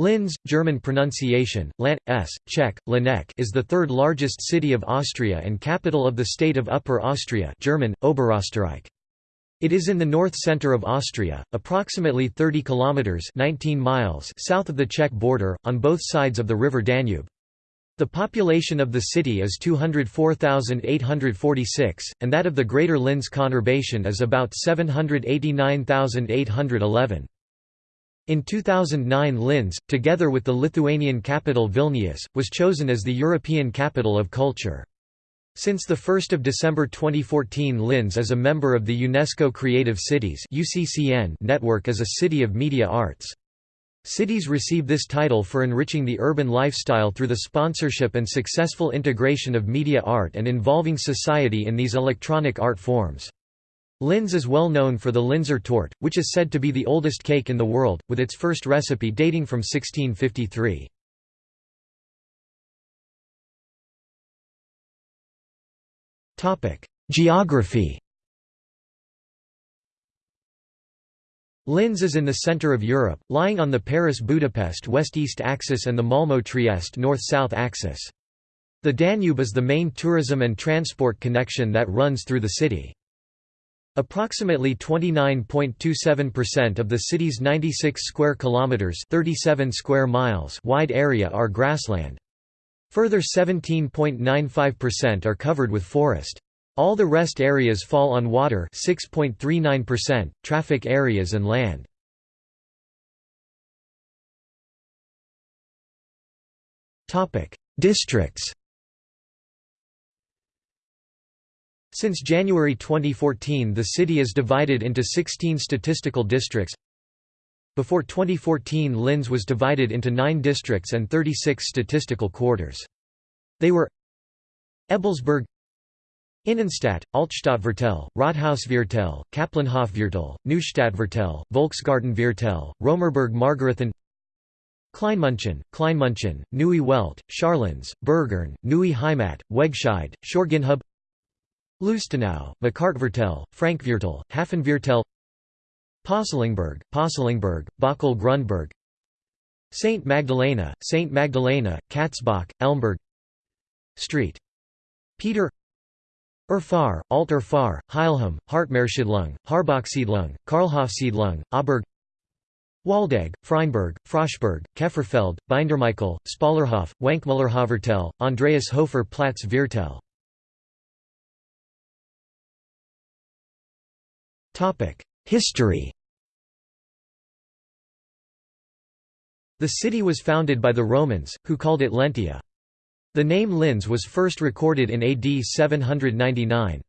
Linz, German pronunciation, Lant, s, Czech, Lanek is the third largest city of Austria and capital of the state of Upper Austria German, Oberösterreich. It is in the north center of Austria, approximately 30 kilometers 19 miles south of the Czech border, on both sides of the river Danube. The population of the city is 204,846, and that of the Greater Linz conurbation is about 789,811. In 2009 Linz, together with the Lithuanian capital Vilnius, was chosen as the European Capital of Culture. Since 1 December 2014 Linz is a member of the UNESCO Creative Cities network as a city of media arts. Cities receive this title for enriching the urban lifestyle through the sponsorship and successful integration of media art and involving society in these electronic art forms. Linz is well known for the Linzer Torte, which is said to be the oldest cake in the world, with its first recipe dating from 1653. Geography Linz is in the center of Europe, lying on the Paris-Budapest west-east axis and the Malmö-Trieste north-south axis. The Danube is the main tourism and transport connection that runs through the city. Approximately 29.27% of the city's 96 square kilometers, 37 square miles wide area are grassland. Further 17.95% are covered with forest. All the rest areas fall on water 6.39%, traffic areas and land. Topic: Districts Since January 2014 the city is divided into 16 statistical districts. Before 2014 Linz was divided into 9 districts and 36 statistical quarters. They were Ebelsberg Innenstadt, Altstadtviertel, Rathausviertel, Kaplanhofviertel, Neustadtviertel, Volksgartenviertel, Romerberg Margarethen Kleinmunchen, Kleinmunchen, Neue Welt, Scharlinz, Bergern, Neue Heimat, Wegscheid, Schorgenhub Lustenau, Makartviertel, Frankviertel, Hafenviertel Pöstlingberg, Pöstlingberg, Bokel Grundberg St. Magdalena, St. Magdalena, Katzbach, Elmberg Street. Peter Urfahr, Alt Urfahr, Heilham, Hartmeersiedlung, Harbachsiedlung, Karlhofsiedlung, Auberg Waldeck, Freinberg, Froschberg, Keferfeld, Bindermichael, Spallerhof, Wankmüllerhofviertel, Andreas Hofer Platz Viertel History The city was founded by the Romans, who called it Lentia. The name Linz was first recorded in AD 799.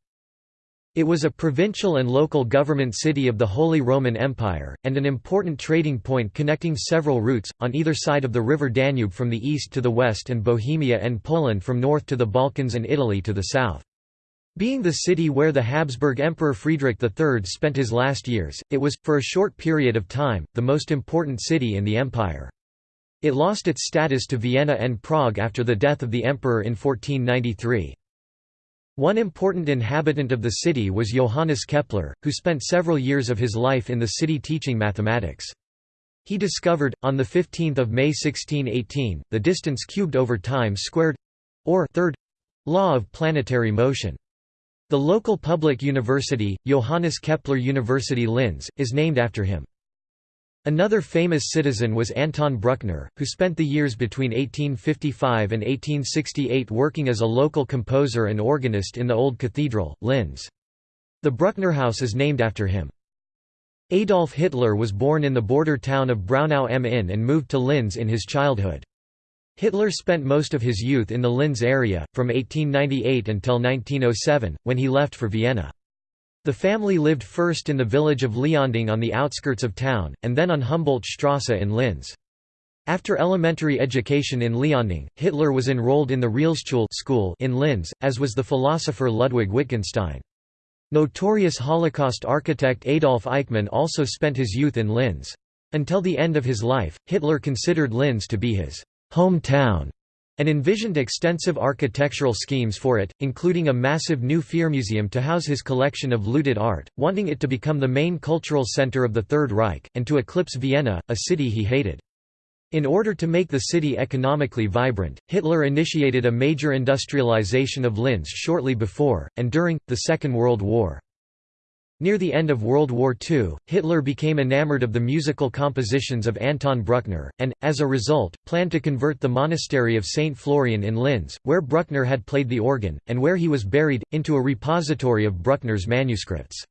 It was a provincial and local government city of the Holy Roman Empire, and an important trading point connecting several routes, on either side of the river Danube from the east to the west and Bohemia and Poland from north to the Balkans and Italy to the south. Being the city where the Habsburg Emperor Friedrich III spent his last years, it was, for a short period of time, the most important city in the empire. It lost its status to Vienna and Prague after the death of the emperor in 1493. One important inhabitant of the city was Johannes Kepler, who spent several years of his life in the city teaching mathematics. He discovered, on 15 May 1618, the distance cubed over time squared—or third law of planetary motion. The local public university, Johannes Kepler University Linz, is named after him. Another famous citizen was Anton Bruckner, who spent the years between 1855 and 1868 working as a local composer and organist in the Old Cathedral, Linz. The Bruckner House is named after him. Adolf Hitler was born in the border town of Braunau am Inn and moved to Linz in his childhood. Hitler spent most of his youth in the Linz area, from 1898 until 1907, when he left for Vienna. The family lived first in the village of Leonding on the outskirts of town, and then on Humboldt-Strasse in Linz. After elementary education in Leonding, Hitler was enrolled in the Realschule school in Linz, as was the philosopher Ludwig Wittgenstein. Notorious Holocaust architect Adolf Eichmann also spent his youth in Linz. Until the end of his life, Hitler considered Linz to be his hometown, and envisioned extensive architectural schemes for it, including a massive new Fear Führermuseum to house his collection of looted art, wanting it to become the main cultural center of the Third Reich, and to eclipse Vienna, a city he hated. In order to make the city economically vibrant, Hitler initiated a major industrialization of Linz shortly before, and during, the Second World War. Near the end of World War II, Hitler became enamored of the musical compositions of Anton Bruckner, and, as a result, planned to convert the monastery of St. Florian in Linz, where Bruckner had played the organ, and where he was buried, into a repository of Bruckner's manuscripts.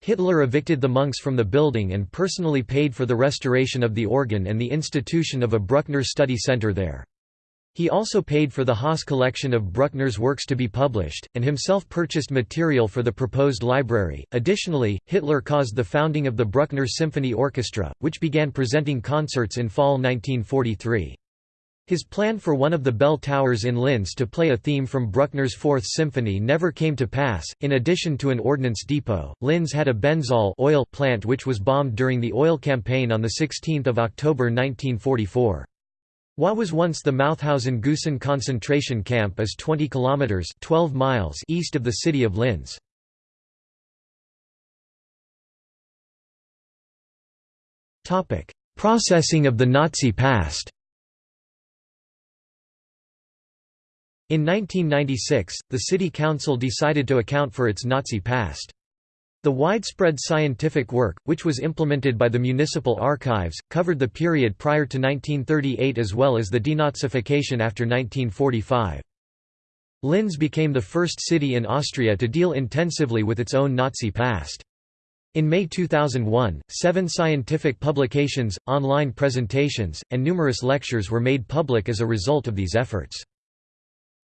Hitler evicted the monks from the building and personally paid for the restoration of the organ and the institution of a Bruckner study center there. He also paid for the Haas collection of Bruckner's works to be published, and himself purchased material for the proposed library. Additionally, Hitler caused the founding of the Bruckner Symphony Orchestra, which began presenting concerts in fall 1943. His plan for one of the bell towers in Linz to play a theme from Bruckner's Fourth Symphony never came to pass. In addition to an ordnance depot, Linz had a Benzol oil plant which was bombed during the oil campaign on 16 October 1944. What was once the Mauthausen-Gusen concentration camp is 20 kilometers (12 miles) east of the city of Linz. Topic: Processing of the Nazi past. In 1996, the city council decided to account for its Nazi past. The widespread scientific work, which was implemented by the municipal archives, covered the period prior to 1938 as well as the denazification after 1945. Linz became the first city in Austria to deal intensively with its own Nazi past. In May 2001, seven scientific publications, online presentations, and numerous lectures were made public as a result of these efforts.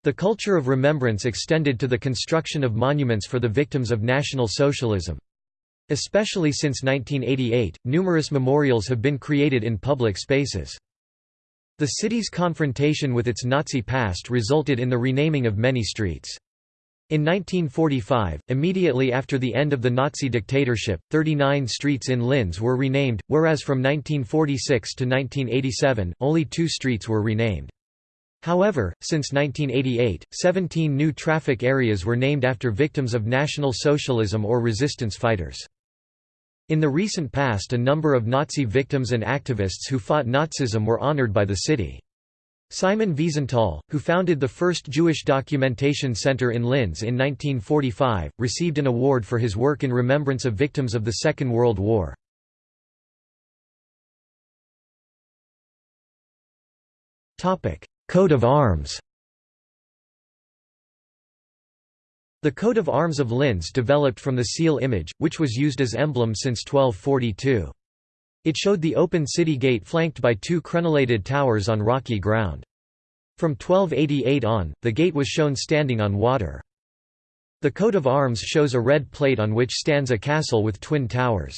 The culture of remembrance extended to the construction of monuments for the victims of National Socialism. Especially since 1988, numerous memorials have been created in public spaces. The city's confrontation with its Nazi past resulted in the renaming of many streets. In 1945, immediately after the end of the Nazi dictatorship, 39 streets in Linz were renamed, whereas from 1946 to 1987, only two streets were renamed. However, since 1988, 17 new traffic areas were named after victims of National Socialism or resistance fighters. In the recent past a number of Nazi victims and activists who fought Nazism were honored by the city. Simon Wiesenthal, who founded the first Jewish documentation center in Linz in 1945, received an award for his work in remembrance of victims of the Second World War. Coat of arms The coat of arms of Linz developed from the seal image, which was used as emblem since 1242. It showed the open city gate flanked by two crenellated towers on rocky ground. From 1288 on, the gate was shown standing on water. The coat of arms shows a red plate on which stands a castle with twin towers.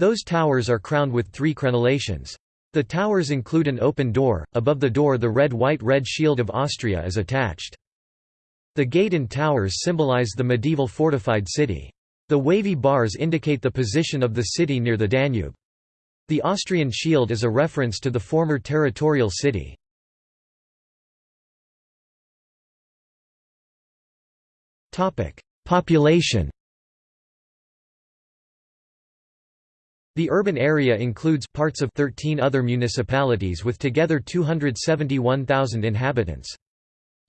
Those towers are crowned with three crenellations. The towers include an open door, above the door the red-white-red shield of Austria is attached. The gate and towers symbolize the medieval fortified city. The wavy bars indicate the position of the city near the Danube. The Austrian shield is a reference to the former territorial city. Population The urban area includes parts of 13 other municipalities with together 271,000 inhabitants.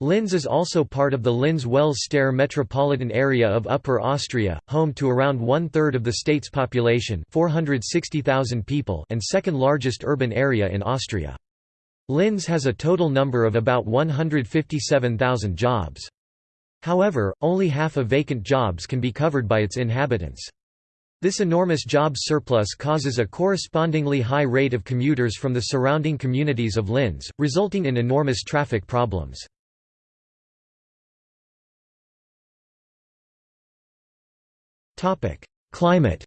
Linz is also part of the Linz-Wels-Steyr metropolitan area of Upper Austria, home to around one-third of the state's population 460,000 people and second largest urban area in Austria. Linz has a total number of about 157,000 jobs. However, only half of vacant jobs can be covered by its inhabitants. This enormous job surplus causes a correspondingly high rate of commuters from the surrounding communities of Linz, resulting in enormous traffic problems. Climate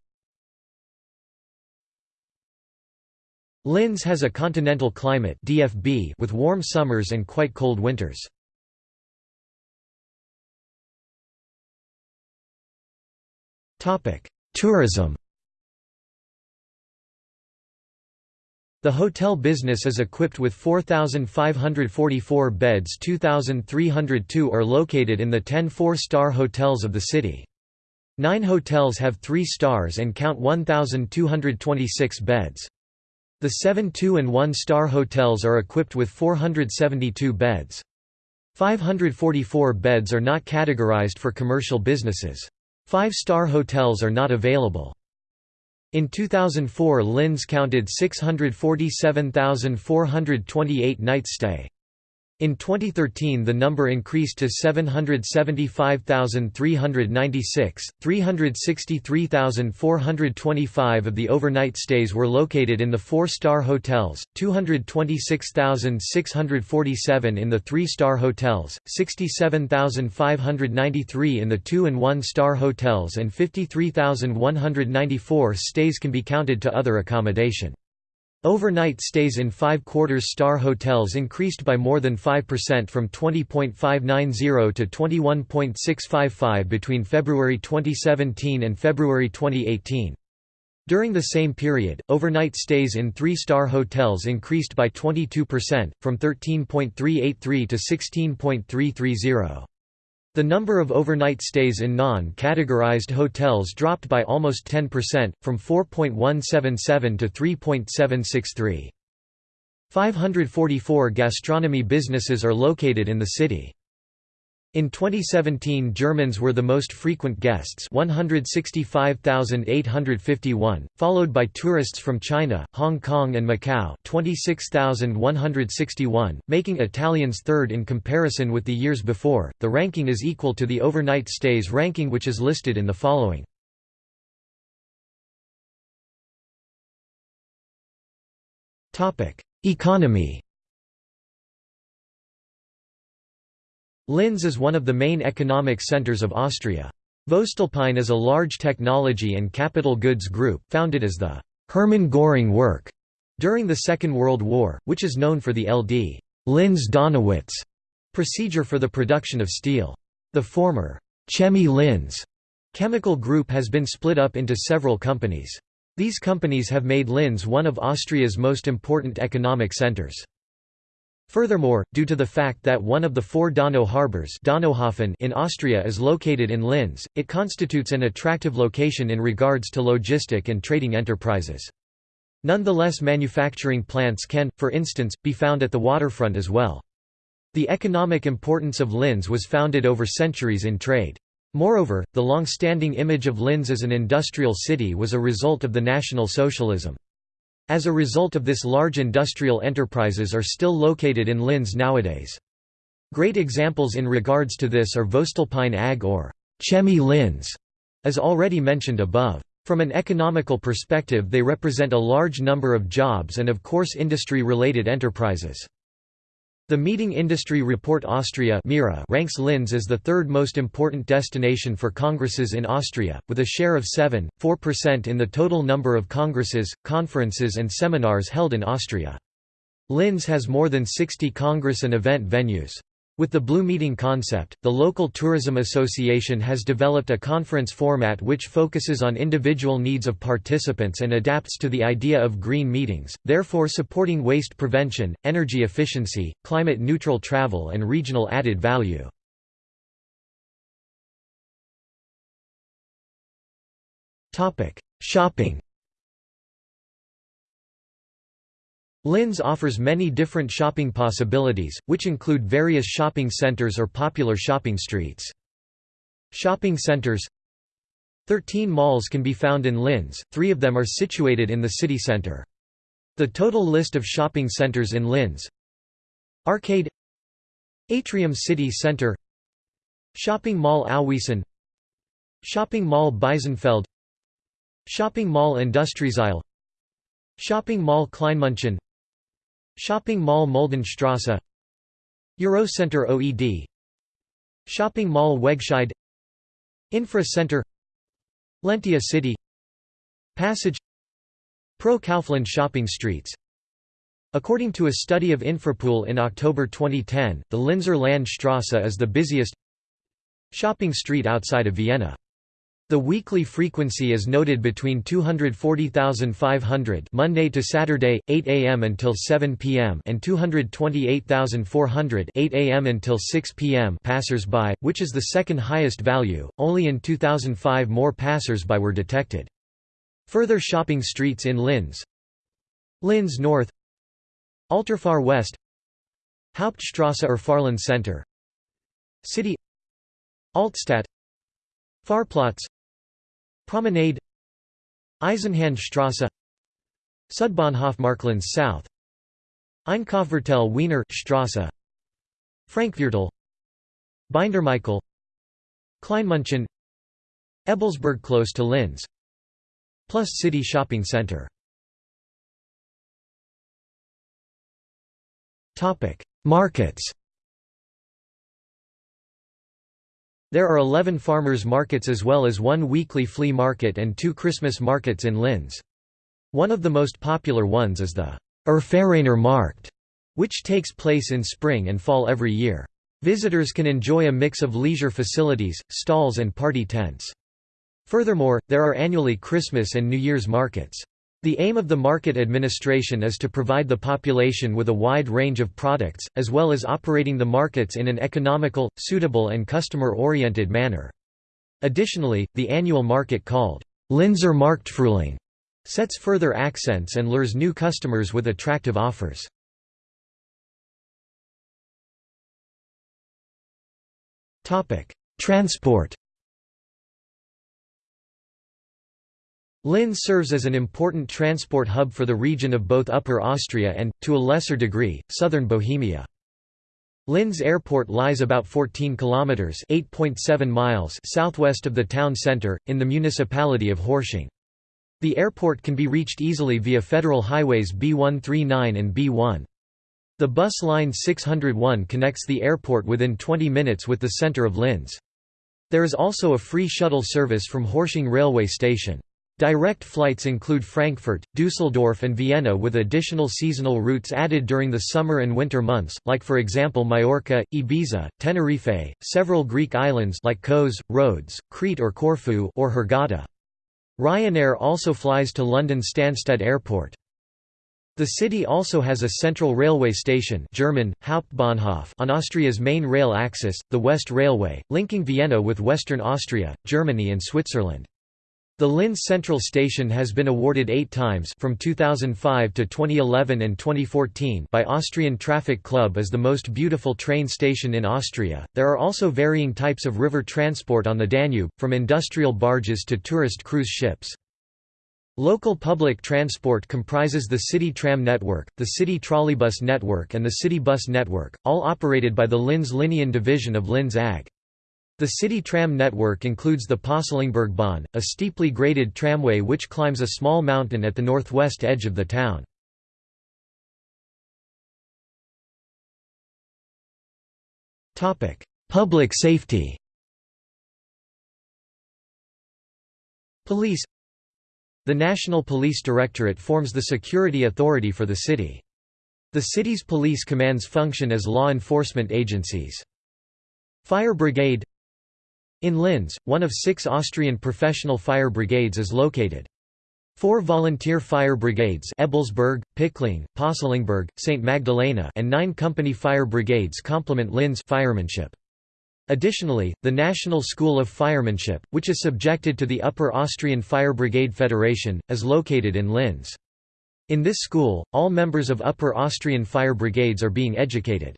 Linz has a continental climate DFB with warm summers and quite cold winters. Topic: Tourism The hotel business is equipped with 4,544 beds 2,302 are located in the 10 four-star hotels of the city. Nine hotels have three stars and count 1,226 beds. The seven two- and one-star hotels are equipped with 472 beds. 544 beds are not categorized for commercial businesses. Five-star hotels are not available. In 2004 Linz counted 647,428 nights stay. In 2013 the number increased to 775,396, 363,425 of the overnight stays were located in the four-star hotels, 226,647 in the three-star hotels, 67,593 in the two- and one-star hotels and 53,194 stays can be counted to other accommodation. Overnight stays in five-quarters-star hotels increased by more than 5% from 20.590 to 21.655 between February 2017 and February 2018. During the same period, overnight stays in three-star hotels increased by 22%, from 13.383 to 16.330. The number of overnight stays in non-categorized hotels dropped by almost 10%, from 4.177 to 3.763. 544 gastronomy businesses are located in the city. In 2017 Germans were the most frequent guests 165,851, followed by tourists from China, Hong Kong and Macau 26,161, making Italians third in comparison with the years before. The ranking is equal to the overnight stays ranking which is listed in the following. Economy Linz is one of the main economic centers of Austria. Voestalpine is a large technology and capital goods group, founded as the Hermann Göring Werk during the Second World War, which is known for the LD Linz-Donawitz procedure for the production of steel. The former Chemie Linz chemical group has been split up into several companies. These companies have made Linz one of Austria's most important economic centers. Furthermore, due to the fact that one of the four Donau harbors in Austria is located in Linz, it constitutes an attractive location in regards to logistic and trading enterprises. Nonetheless manufacturing plants can, for instance, be found at the waterfront as well. The economic importance of Linz was founded over centuries in trade. Moreover, the long-standing image of Linz as an industrial city was a result of the National Socialism. As a result of this large industrial enterprises are still located in Linz nowadays. Great examples in regards to this are Voestalpine AG or Chemie Linz, as already mentioned above. From an economical perspective they represent a large number of jobs and of course industry-related enterprises. The Meeting Industry Report Austria ranks Linz as the third most important destination for congresses in Austria, with a share of 7.4% in the total number of congresses, conferences and seminars held in Austria. Linz has more than 60 congress and event venues. With the Blue Meeting concept, the local tourism association has developed a conference format which focuses on individual needs of participants and adapts to the idea of green meetings, therefore supporting waste prevention, energy efficiency, climate-neutral travel and regional added value. Shopping Linz offers many different shopping possibilities, which include various shopping centers or popular shopping streets. Shopping centers 13 malls can be found in Linz, three of them are situated in the city center. The total list of shopping centers in Linz Arcade Atrium City Center Shopping Mall Auwiesen Shopping Mall Biesenfeld Shopping Mall Industrieseil Shopping Mall Kleinmünchen Shopping Mall Muldenstrasse. Eurocenter OED Shopping Mall Wegscheid. Infra Center. Lentia City. Passage. Pro Kaufland shopping streets. According to a study of Infrapool in October 2010, the Linzer Landstrasse is the busiest shopping street outside of Vienna. The weekly frequency is noted between 240,500 Monday to Saturday 8 a.m. until 7 p.m. and 228,400 8 a.m. until 6 p.m. passers-by, which is the second highest value. Only in 2005 more passers-by were detected. Further shopping streets in Linz Linz North Ultrafar West Hauptstrasse or Fahrland Center City Altstadt Fahrplatz Promenade Eisenhandstrasse Südbahnhof Marktlands South Einkaufsviertel Wiener Straße Frankviertel Bindermichael Kleinmünchen Ebelsberg close to Linz Plus City Shopping Center. Markets There are 11 farmers' markets as well as one weekly flea market and two Christmas markets in Linz. One of the most popular ones is the Urfahraner Markt, which takes place in spring and fall every year. Visitors can enjoy a mix of leisure facilities, stalls and party tents. Furthermore, there are annually Christmas and New Year's markets. The aim of the market administration is to provide the population with a wide range of products, as well as operating the markets in an economical, suitable and customer-oriented manner. Additionally, the annual market called Linzer Marktfrühling sets further accents and lures new customers with attractive offers. Transport Linz serves as an important transport hub for the region of both Upper Austria and, to a lesser degree, southern Bohemia. Linz Airport lies about 14 kilometers (8.7 miles) southwest of the town center in the municipality of Hörsching. The airport can be reached easily via federal highways B139 and B1. The bus line 601 connects the airport within 20 minutes with the center of Linz. There is also a free shuttle service from Hörsching railway station. Direct flights include Frankfurt, Dusseldorf and Vienna with additional seasonal routes added during the summer and winter months, like for example Majorca, Ibiza, Tenerife, several Greek islands like Kos, Rhodes, Crete or Corfu or Hurghada. Ryanair also flies to London Stansted Airport. The city also has a central railway station German, Hauptbahnhof on Austria's main rail axis, the West Railway, linking Vienna with Western Austria, Germany and Switzerland. The Linz Central Station has been awarded eight times from 2005 to 2011 and 2014 by Austrian Traffic Club as the most beautiful train station in Austria. There are also varying types of river transport on the Danube, from industrial barges to tourist cruise ships. Local public transport comprises the city tram network, the city trolleybus network and the city bus network, all operated by the Linz Linien division of Linz AG. The city tram network includes the Postlingbergbahn, a steeply graded tramway which climbs a small mountain at the northwest edge of the town. Public safety Police The National Police Directorate forms the security authority for the city. The city's police commands function as law enforcement agencies. Fire Brigade in Linz, one of six Austrian professional fire brigades is located. Four volunteer fire brigades Ebelsberg, Pichling, Postlingberg, St. Magdalena and nine company fire brigades complement Linz firemanship. Additionally, the National School of Firemanship, which is subjected to the Upper Austrian Fire Brigade Federation, is located in Linz. In this school, all members of Upper Austrian fire brigades are being educated.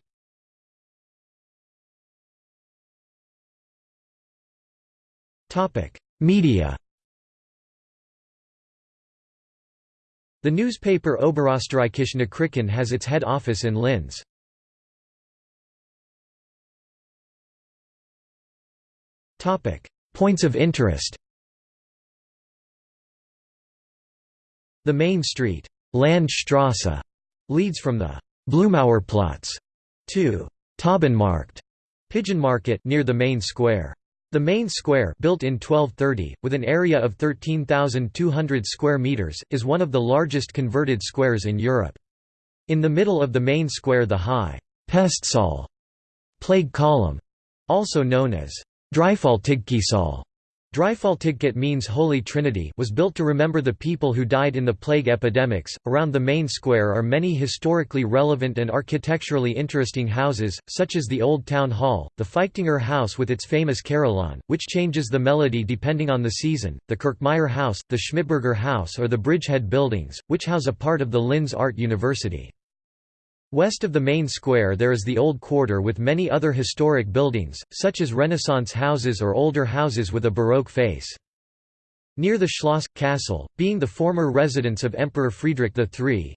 Media The newspaper Oberösterreichische Nachrichten has its head office in Linz. Points of interest The main street, Landstrasse, leads from the Blumauerplatz to Taubenmarkt, Pigeon Market near the main square. The main square built in 1230, with an area of 13,200 square meters, is one of the largest converted squares in Europe. In the middle of the main square the high Pestsäule plague column, also known as Dreifaltigkeitssäule, Dreifaltigkeit means Holy Trinity was built to remember the people who died in the plague epidemics. Around the main square are many historically relevant and architecturally interesting houses, such as the Old Town Hall, the Feichtinger House with its famous carillon, which changes the melody depending on the season, the Kirchmeier House, the Schmidberger House or the Bridgehead Buildings, which house a part of the Linz Art University. West of the main square there is the Old Quarter with many other historic buildings, such as Renaissance houses or older houses with a Baroque face. Near the Schloss castle, being the former residence of Emperor Friedrich III,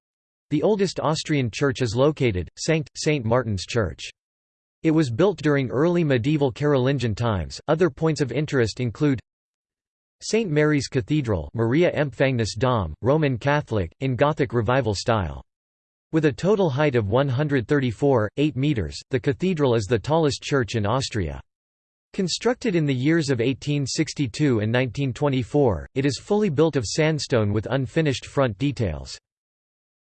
the oldest Austrian church is located, Sankt. St. Martin's Church. It was built during early medieval Carolingian times. Other points of interest include St. Mary's Cathedral Maria Empfängnis Dom, Roman Catholic, in Gothic Revival style. With a total height of 134, 8 metres, the cathedral is the tallest church in Austria. Constructed in the years of 1862 and 1924, it is fully built of sandstone with unfinished front details.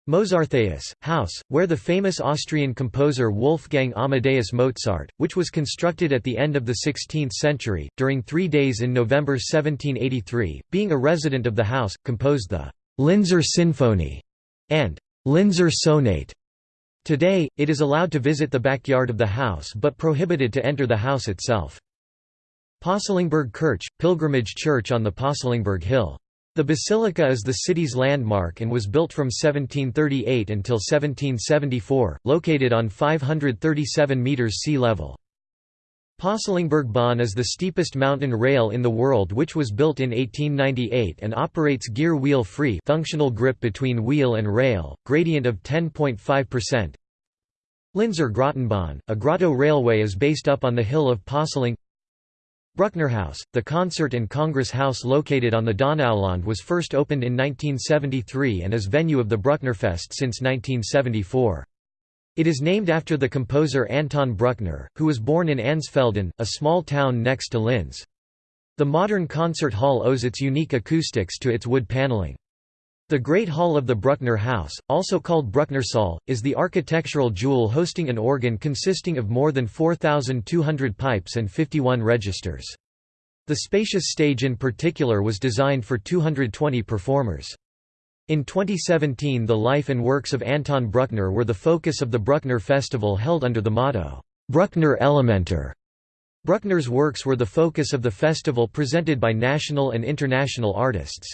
Mozarteus, house, where the famous Austrian composer Wolfgang Amadeus Mozart, which was constructed at the end of the 16th century, during three days in November 1783, being a resident of the house, composed the Linzer Sinfonie and Linzer Sonate. Today, it is allowed to visit the backyard of the house but prohibited to enter the house itself. Pöstlingberg Kirch, pilgrimage church on the Pöstlingberg Hill. The basilica is the city's landmark and was built from 1738 until 1774, located on 537 metres sea level. Pöstlingberg Bahn is the steepest mountain rail in the world which was built in 1898 and operates gear wheel free functional grip between wheel and rail, gradient of 10.5%. Linzer Grottenbahn, a grotto railway is based up on the hill of Posseling Brucknerhaus, the concert and congress house located on the Donauland was first opened in 1973 and is venue of the Brucknerfest since 1974. It is named after the composer Anton Bruckner, who was born in Ansfelden, a small town next to Linz. The modern concert hall owes its unique acoustics to its wood paneling. The Great Hall of the Bruckner House, also called Brucknersaal, is the architectural jewel hosting an organ consisting of more than 4,200 pipes and 51 registers. The spacious stage in particular was designed for 220 performers. In 2017 the life and works of Anton Bruckner were the focus of the Bruckner Festival held under the motto, Bruckner Elementer. Bruckner's works were the focus of the festival presented by national and international artists.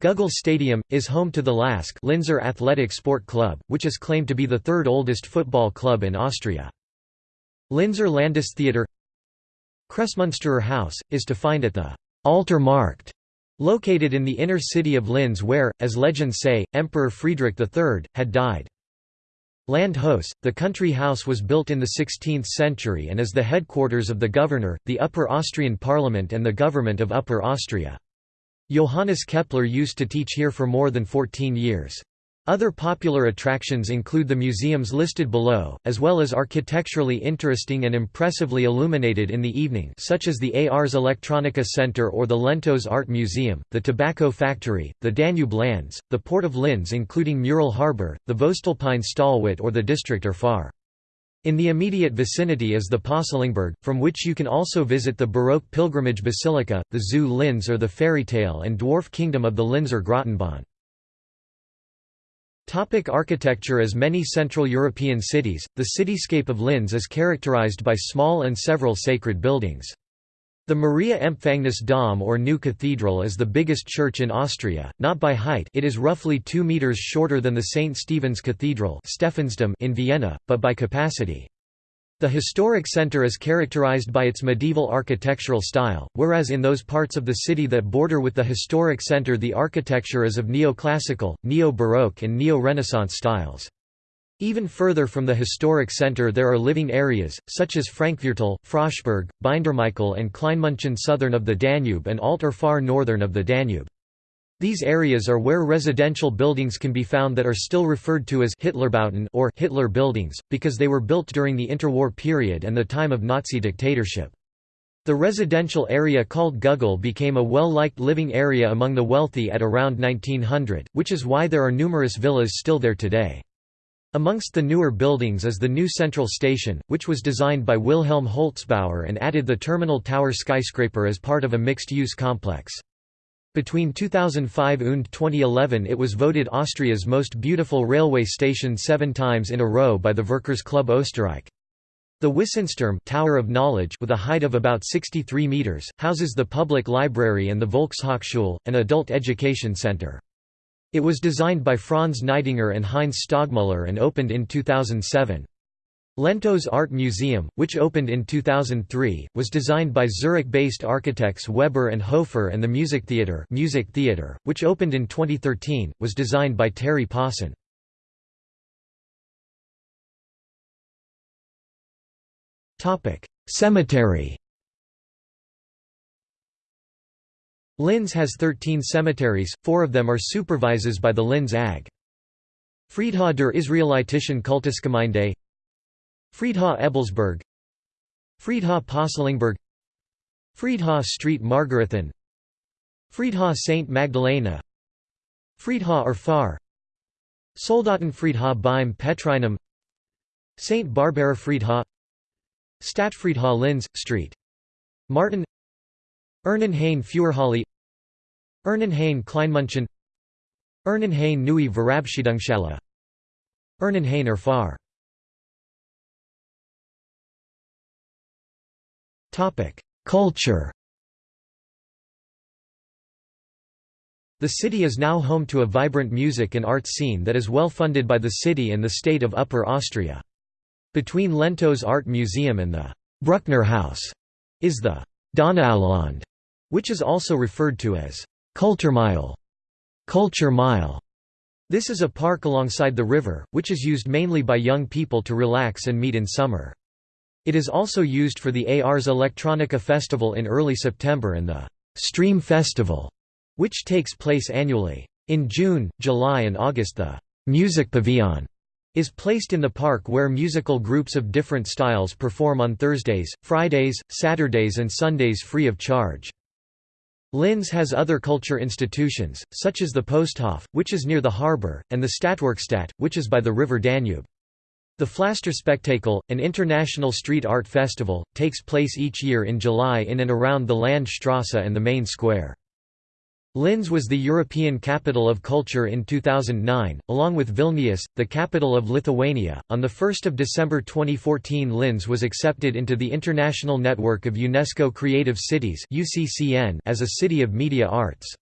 Gugl Stadium, is home to the LASK Linzer Athletic Sport Club, which is claimed to be the third oldest football club in Austria. Linzer Landestheater Kremsmünsterer House, is to find at the Alter Markt Located in the inner city of Linz where, as legends say, Emperor Friedrich III, had died. Landhaus, the country house was built in the 16th century and is the headquarters of the governor, the Upper Austrian Parliament and the government of Upper Austria. Johannes Kepler used to teach here for more than 14 years. Other popular attractions include the museums listed below, as well as architecturally interesting and impressively illuminated in the evening such as the Ars Electronica Center or the Lentos Art Museum, the Tobacco Factory, the Danube Lands, the Port of Linz including Mural Harbour, the Voestalpine Stahlwelt or the District Far. In the immediate vicinity is the Pöstlingberg, from which you can also visit the Baroque pilgrimage basilica, the Zoo Linz or the fairy tale and dwarf kingdom of the Linzer Grottenbahn. Topic architecture As many Central European cities, the cityscape of Linz is characterized by small and several sacred buildings. The Maria Empfängnis Dom or New Cathedral is the biggest church in Austria, not by height it is roughly 2 metres shorter than the St. Stephen's Cathedral in Vienna, but by capacity. The historic center is characterized by its medieval architectural style, whereas in those parts of the city that border with the historic center the architecture is of neoclassical, neo-baroque and neo-renaissance styles. Even further from the historic center there are living areas, such as Frankviertel, Froschberg, Bindermichael and Kleinmünchen southern of the Danube and Alter far northern of the Danube. These areas are where residential buildings can be found that are still referred to as Hitlerbauten or Hitler buildings, because they were built during the interwar period and the time of Nazi dictatorship. The residential area called Gugl became a well-liked living area among the wealthy at around 1900, which is why there are numerous villas still there today. Amongst the newer buildings is the new Central Station, which was designed by Wilhelm Holzbauer and added the Terminal Tower skyscraper as part of a mixed-use complex. Between 2005 and 2011 it was voted Austria's most beautiful railway station seven times in a row by the Verkehrsclub Österreich. The Wissensturm Tower of Knowledge with a height of about 63 metres, houses the public library and the Volkshochschule, an adult education centre. It was designed by Franz Kneidinger and Heinz Stogmuller and opened in 2007. Lentos Art Museum, which opened in 2003, was designed by Zurich-based architects Weber and Hofer and the Music Theatre, Music Theatre which opened in 2013, was designed by Terry Pawson. Cemetery Linz has 13 cemeteries, four of them are supervises by the Linz AG. Friedhof der Israelitischen Kultusgemeinde Friedhof Ebelsberg. Friedhof Pöstlingberg. Friedhof Street Margarethen. Friedhof St. Magdalena. Friedhof Urfahr Soldatenfriedhof beim Petrinum. St. Barbara Friedhof Stadtfriedhof Linz, Street. Martin. Urnenhain Feuerhalle Urnenhain Kleinmunchen. Urnenhain Neue Verabschiedungshalle Urnenhain Urfahr Culture The city is now home to a vibrant music and arts scene that is well funded by the city and the state of Upper Austria. Between Lentos Art Museum and the Bruckner House is the Donauland, which is also referred to as Kulturmeile. Culture Mile. This is a park alongside the river, which is used mainly by young people to relax and meet in summer. It is also used for the Ars Electronica Festival in early September and the Stream Festival, which takes place annually. In June, July and August the Music Pavilion is placed in the park where musical groups of different styles perform on Thursdays, Fridays, Saturdays and Sundays free of charge. Linz has other culture institutions, such as the Posthof, which is near the harbour, and the Stadtwerkstatt, which is by the river Danube. The Pflasterspektakel, an international street art festival, takes place each year in July in and around the Landstrasse and the main square. Linz was the European Capital of Culture in 2009, along with Vilnius, the capital of Lithuania. On the 1st of December 2014, Linz was accepted into the International Network of UNESCO Creative Cities as a city of media arts.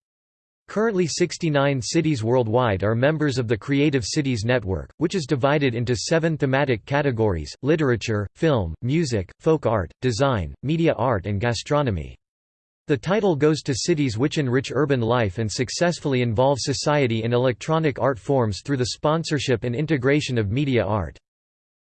Currently 69 cities worldwide are members of the Creative Cities Network, which is divided into seven thematic categories, literature, film, music, folk art, design, media art and gastronomy. The title goes to cities which enrich urban life and successfully involve society in electronic art forms through the sponsorship and integration of media art.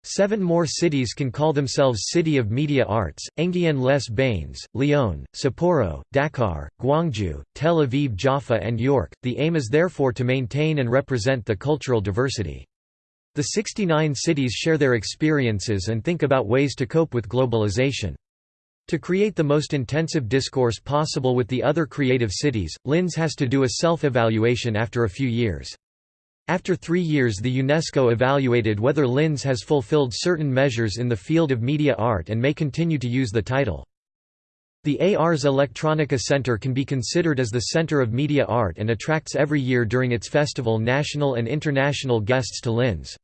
Seven more cities can call themselves City of Media Arts, Enghien-les Bains, Lyon, Sapporo, Dakar, Guangzhou, Tel Aviv Jaffa and York. The aim is therefore to maintain and represent the cultural diversity. The 69 cities share their experiences and think about ways to cope with globalization. To create the most intensive discourse possible with the other creative cities, Linz has to do a self-evaluation after a few years. After three years the UNESCO evaluated whether Linz has fulfilled certain measures in the field of media art and may continue to use the title. The Ars Electronica Center can be considered as the center of media art and attracts every year during its festival national and international guests to Linz.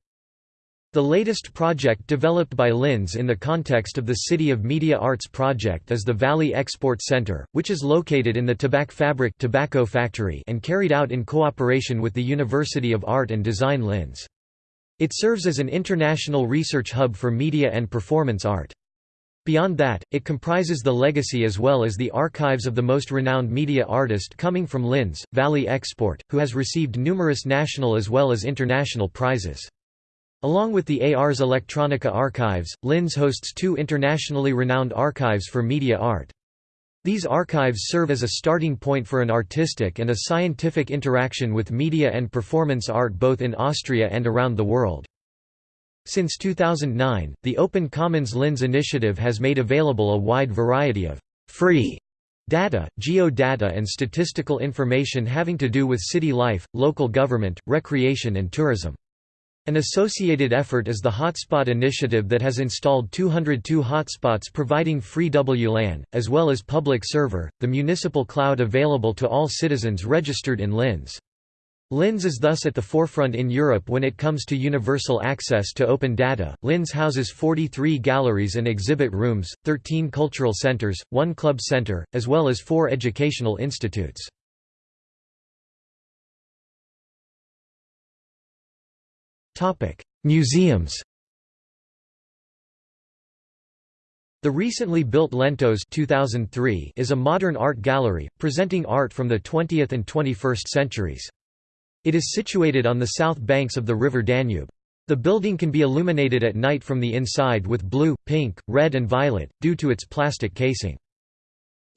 The latest project developed by Linz in the context of the City of Media Arts project is the Valie Export Center, which is located in the Tabakfabrik tobacco factory and carried out in cooperation with the University of Art and Design Linz. It serves as an international research hub for media and performance art. Beyond that, it comprises the legacy as well as the archives of the most renowned media artist coming from Linz, Valie Export, who has received numerous national as well as international prizes. Along with the Ars Electronica archives, Linz hosts two internationally renowned archives for media art. These archives serve as a starting point for an artistic and a scientific interaction with media and performance art both in Austria and around the world. Since 2009, the Open Commons Linz initiative has made available a wide variety of free data, geodata and statistical information having to do with city life, local government, recreation and tourism. An associated effort is the Hotspot Initiative that has installed 202 hotspots providing free WLAN, as well as public server, the municipal cloud available to all citizens registered in Linz. Linz is thus at the forefront in Europe when it comes to universal access to open data. Linz houses 43 galleries and exhibit rooms, 13 cultural centers, one club center, as well as four educational institutes. Museums The recently built Lentos 2003 is a modern art gallery, presenting art from the 20th and 21st centuries. It is situated on the south banks of the river Danube. The building can be illuminated at night from the inside with blue, pink, red and violet, due to its plastic casing.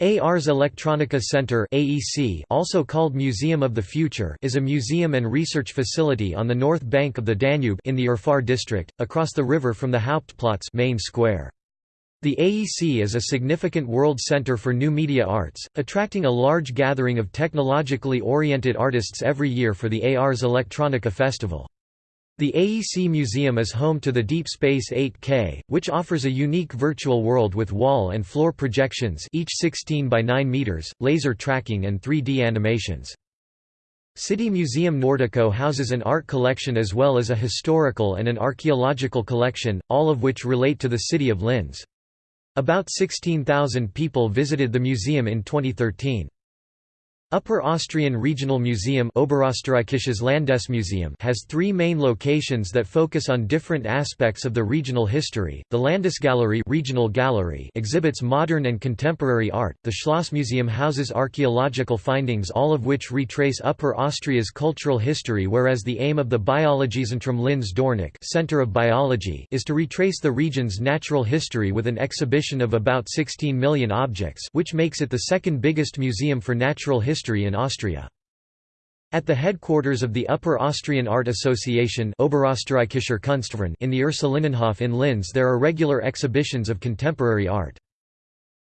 Ars Electronica Center AEC also called Museum of the Future is a museum and research facility on the north bank of the Danube in the Urfahr district, across the river from the Hauptplatz main square. The AEC is a significant world center for new media arts, attracting a large gathering of technologically oriented artists every year for the Ars Electronica Festival. The AEC Museum is home to the Deep Space 8K, which offers a unique virtual world with wall and floor projections each 16 by 9 meters, laser tracking and 3D animations. City Museum Nordico houses an art collection as well as a historical and an archaeological collection, all of which relate to the city of Linz. About 16,000 people visited the museum in 2013. Upper Austrian Regional Museum Oberösterreichisches Landesmuseum has three main locations that focus on different aspects of the regional history. The Landesgalerie Regional Gallery exhibits modern and contemporary art. The Schlossmuseum houses archaeological findings all of which retrace Upper Austria's cultural history whereas the aim of the Biologiezentrum Linz Dornach Center of Biology is to retrace the region's natural history with an exhibition of about 16 million objects which makes it the second biggest museum for natural history history in Austria. At the headquarters of the Upper Austrian Art Association in the Ursulinenhof in Linz there are regular exhibitions of contemporary art.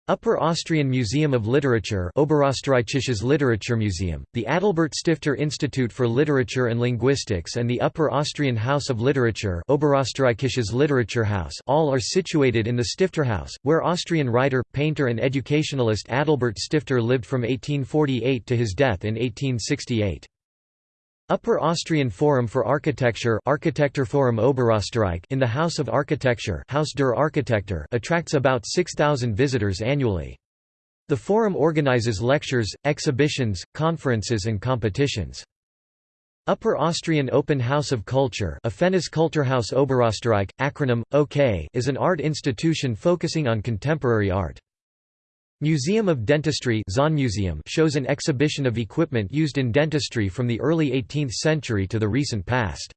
Upper Austrian Museum of Literature Oberösterreichisches Literaturmuseum, the Adalbert Stifter Institute for Literature and Linguistics and the Upper Austrian House of Literature Oberösterreichisches Literaturhaus all are situated in the Stifterhaus, where Austrian writer, painter and educationalist Adalbert Stifter lived from 1848 to his death in 1868. Upper Austrian Forum for Architecture Architekturforum Oberösterreich in the House of Architecture Haus der Architektur attracts about 6,000 visitors annually. The forum organizes lectures, exhibitions, conferences and competitions. Upper Austrian Open House of Culture Offenes Kulturhaus Oberösterreich, acronym, OK is an art institution focusing on contemporary art. Museum of Dentistry Museum shows an exhibition of equipment used in dentistry from the early 18th century to the recent past.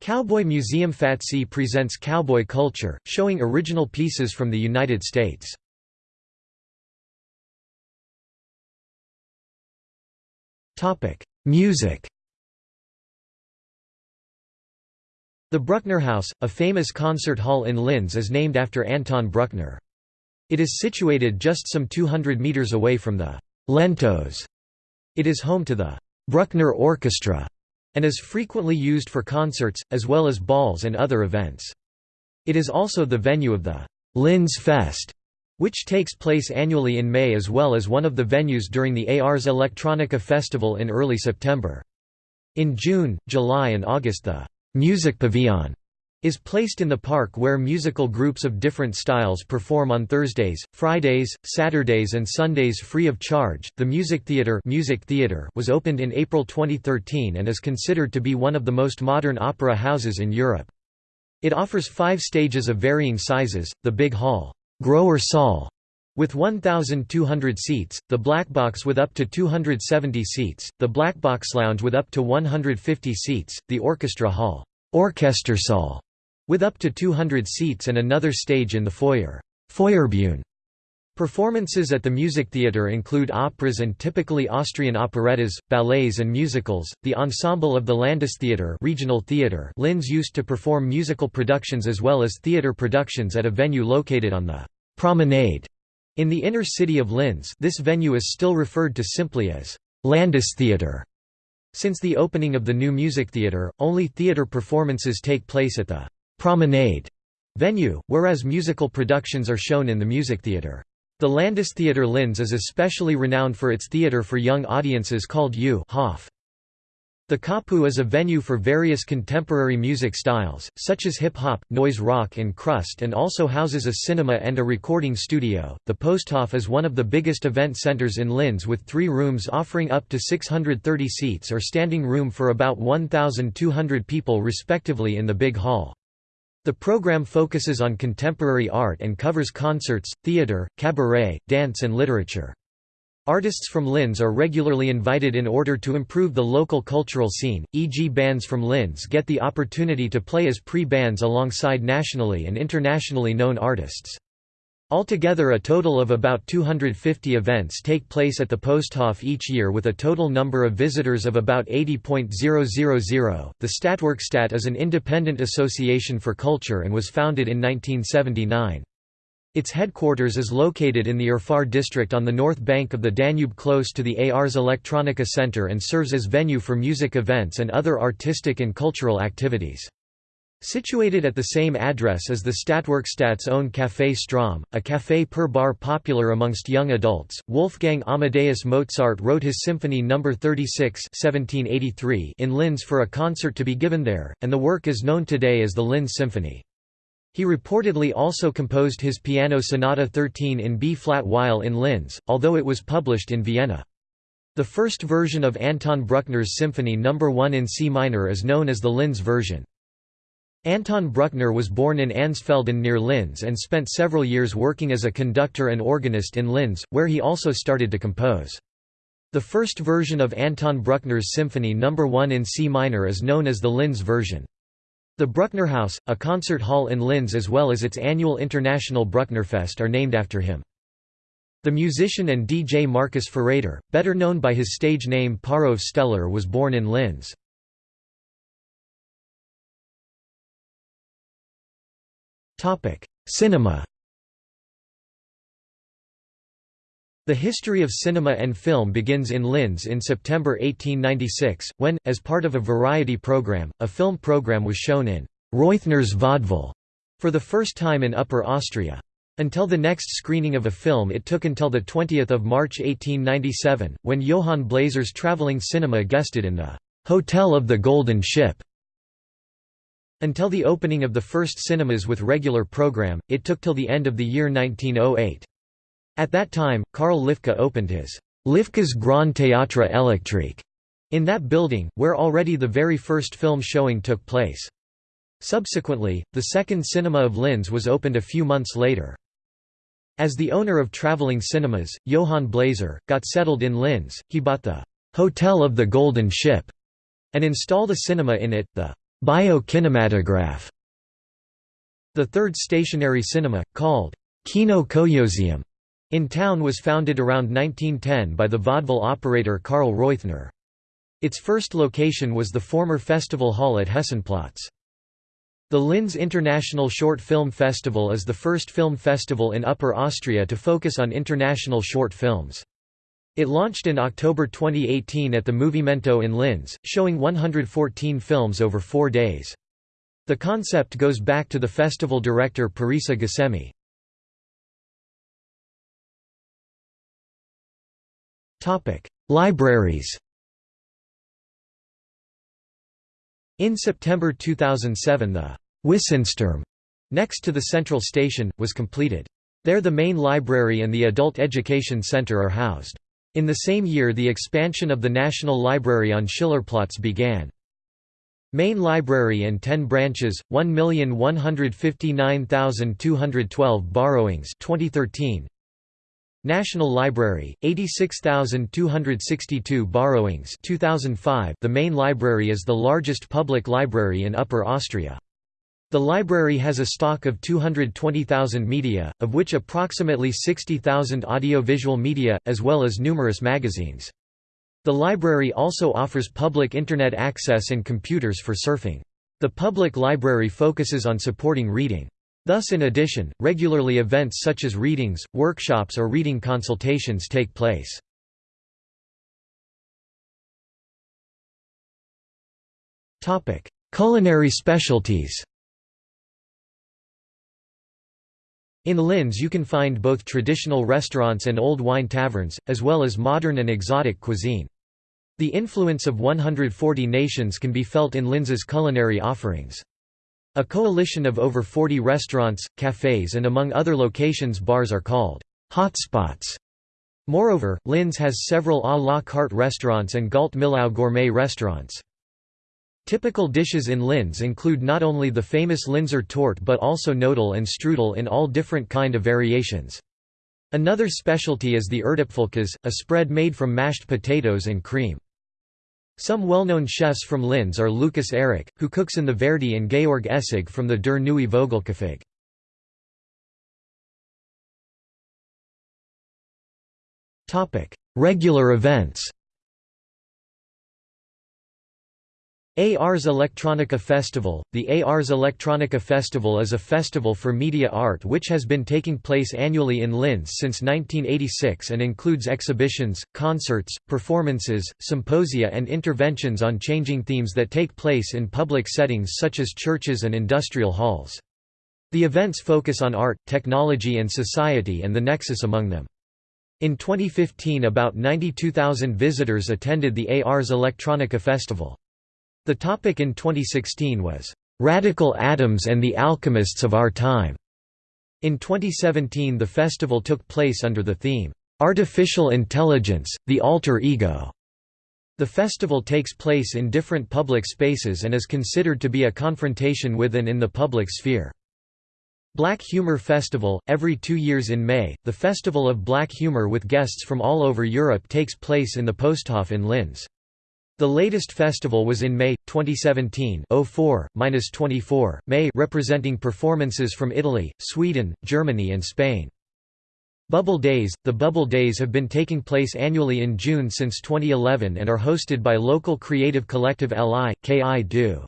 Cowboy Museum FATSI presents cowboy culture, showing original pieces from the United States. Music The Bruckner House, a famous concert hall in Linz is named after Anton Bruckner. It is situated just some 200 meters away from the Lentos. It is home to the Bruckner Orchestra and is frequently used for concerts, as well as balls and other events. It is also the venue of the Linz Fest, which takes place annually in May as well as one of the venues during the Ars Electronica Festival in early September. In June, July and August the Music Pavillon is placed in the park where musical groups of different styles perform on Thursdays, Fridays, Saturdays and Sundays free of charge. The Music Theatre, Music Theatre was opened in April 2013 and is considered to be one of the most modern opera houses in Europe. It offers 5 stages of varying sizes: the Big Hall, Großer Saal with 1,200 seats, the Black Box with up to 270 seats, the Black Box Lounge with up to 150 seats, the Orchestra Hall, Orchestersaal, with up to 200 seats and another stage in the foyer Foyerbühne. Performances at the Music Theatre include operas and typically Austrian operettas, ballets and musicals. The ensemble of the Landestheater Regional Theatre Linz used to perform musical productions as well as theatre productions at a venue located on the Promenade in the inner city of Linz. This venue is still referred to simply as Landestheater. Since the opening of the new music theatre, only theatre performances take place at the «Promenade» venue, whereas musical productions are shown in the music theatre. The Landestheater Linz is especially renowned for its theatre for young audiences called U Hof. The Kapu is a venue for various contemporary music styles, such as hip hop, noise rock, and crust, and also houses a cinema and a recording studio. The Posthof is one of the biggest event centers in Linz with three rooms offering up to 630 seats or standing room for about 1,200 people respectively in the big hall. The program focuses on contemporary art and covers concerts, theater, cabaret, dance, and literature. Artists from Linz are regularly invited in order to improve the local cultural scene, e.g. bands from Linz get the opportunity to play as pre-bands alongside nationally and internationally known artists. Altogether a total of about 250 events take place at the Posthof each year with a total number of visitors of about 80.000. The Stadtwerkstatt is an independent association for culture and was founded in 1979. Its headquarters is located in the Urfahr district on the north bank of the Danube close to the Ars Electronica Center and serves as venue for music events and other artistic and cultural activities. Situated at the same address as the Stadtwerkstatt's own Café Strom, a café per bar popular amongst young adults, Wolfgang Amadeus Mozart wrote his Symphony No. 36 1783 in Linz for a concert to be given there, and the work is known today as the Linz Symphony. He reportedly also composed his Piano Sonata 13 in B-flat while in Linz, although it was published in Vienna. The first version of Anton Bruckner's Symphony No. 1 in C minor is known as the Linz version. Anton Bruckner was born in Ansfelden near Linz and spent several years working as a conductor and organist in Linz, where he also started to compose. The first version of Anton Bruckner's Symphony No. 1 in C minor is known as the Linz version. The Bruckner House, a concert hall in Linz as well as its annual International Brucknerfest are named after him. The musician and DJ Marcus Füreder, better known by his stage name Parov Stelar was born in Linz. Cinema The history of cinema and film begins in Linz in September 1896, when, as part of a variety program, a film program was shown in Reuthner's Vaudeville for the first time in Upper Austria. Until the next screening of a film it took until 20 March 1897, when Johann Bläser's traveling cinema guested in the «Hotel of the Golden Ship». Until the opening of the first cinemas with regular program, it took till the end of the year 1908. At that time, Karl Lifka opened his Lifka's Grand Théâtre Électrique in that building, where already the very first film showing took place. Subsequently, the second cinema of Linz was opened a few months later. As the owner of traveling cinemas, Johann Bläser, got settled in Linz, he bought the «Hotel of the Golden Ship» and installed a cinema in it, the «Bio-Kinematograph». The third stationary cinema, called «Kino Koyosium», in town was founded around 1910 by the vaudeville operator Karl Reuthner. Its first location was the former festival hall at Hessenplatz. The Linz International Short Film Festival is the first film festival in Upper Austria to focus on international short films. It launched in October 2018 at the Movimento in Linz, showing 114 films over four days. The concept goes back to the festival director Parisa Ghasemi. Libraries In September 2007 the Wissensturm, next to the central station, was completed. There the main library and the Adult Education Center are housed. In the same year the expansion of the National Library on Schillerplatz began. Main Library and 10 branches, 1,159,212 borrowings 2013. National Library, 86,262 borrowings 2005 The main library is the largest public library in Upper Austria. The library has a stock of 220,000 media, of which approximately 60,000 audiovisual media, as well as numerous magazines. The library also offers public Internet access and computers for surfing. The public library focuses on supporting reading. Thus in addition, regularly events such as readings, workshops or reading consultations take place. Culinary specialties In Linz you can find both traditional restaurants and old wine taverns, as well as modern and exotic cuisine. The influence of 140 nations can be felt in Linz's culinary offerings. A coalition of over 40 restaurants, cafes and among other locations bars are called hotspots. Moreover, Linz has several à la carte restaurants and Gault Millau gourmet restaurants. Typical dishes in Linz include not only the famous Linzer torte but also knödel and strudel in all different kind of variations. Another specialty is the Erdäpfelkäse, a spread made from mashed potatoes and cream. Some well-known chefs from Linz are Lucas Erich, who cooks in the Verdi and Georg Essig from the Der Neue Vogelküche. Regular events Ars Electronica Festival The Ars Electronica Festival is a festival for media art which has been taking place annually in Linz since 1986 and includes exhibitions, concerts, performances, symposia and interventions on changing themes that take place in public settings such as churches and industrial halls. The events focus on art, technology and society and the nexus among them. In 2015 about 92,000 visitors attended the Ars Electronica Festival. The topic in 2016 was, "...radical atoms and the alchemists of our time." In 2017 the festival took place under the theme, "...artificial intelligence, the alter ego." The festival takes place in different public spaces and is considered to be a confrontation with and in the public sphere. Black Humor Festival, every two years in May, the Festival of Black Humor with guests from all over Europe takes place in the Posthof in Linz. The latest festival was in May 2017 04-24 May representing performances from Italy, Sweden, Germany and Spain. Bubble Days The Bubble Days have been taking place annually in June since 2011 and are hosted by local creative collective LI, KI Do.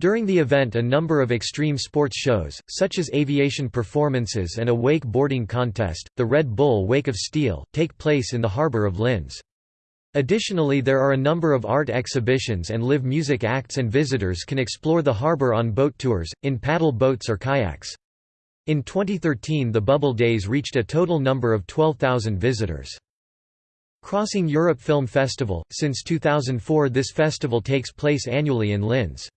During the event a number of extreme sports shows, such as aviation performances and a wake boarding contest, the Red Bull Wake of Steel, take place in the harbour of Linz. Additionally there are a number of art exhibitions and live music acts and visitors can explore the harbour on boat tours, in paddle boats or kayaks. In 2013 the Bubble Days reached a total number of 12,000 visitors. Crossing Europe Film Festival – Since 2004 this festival takes place annually in Linz.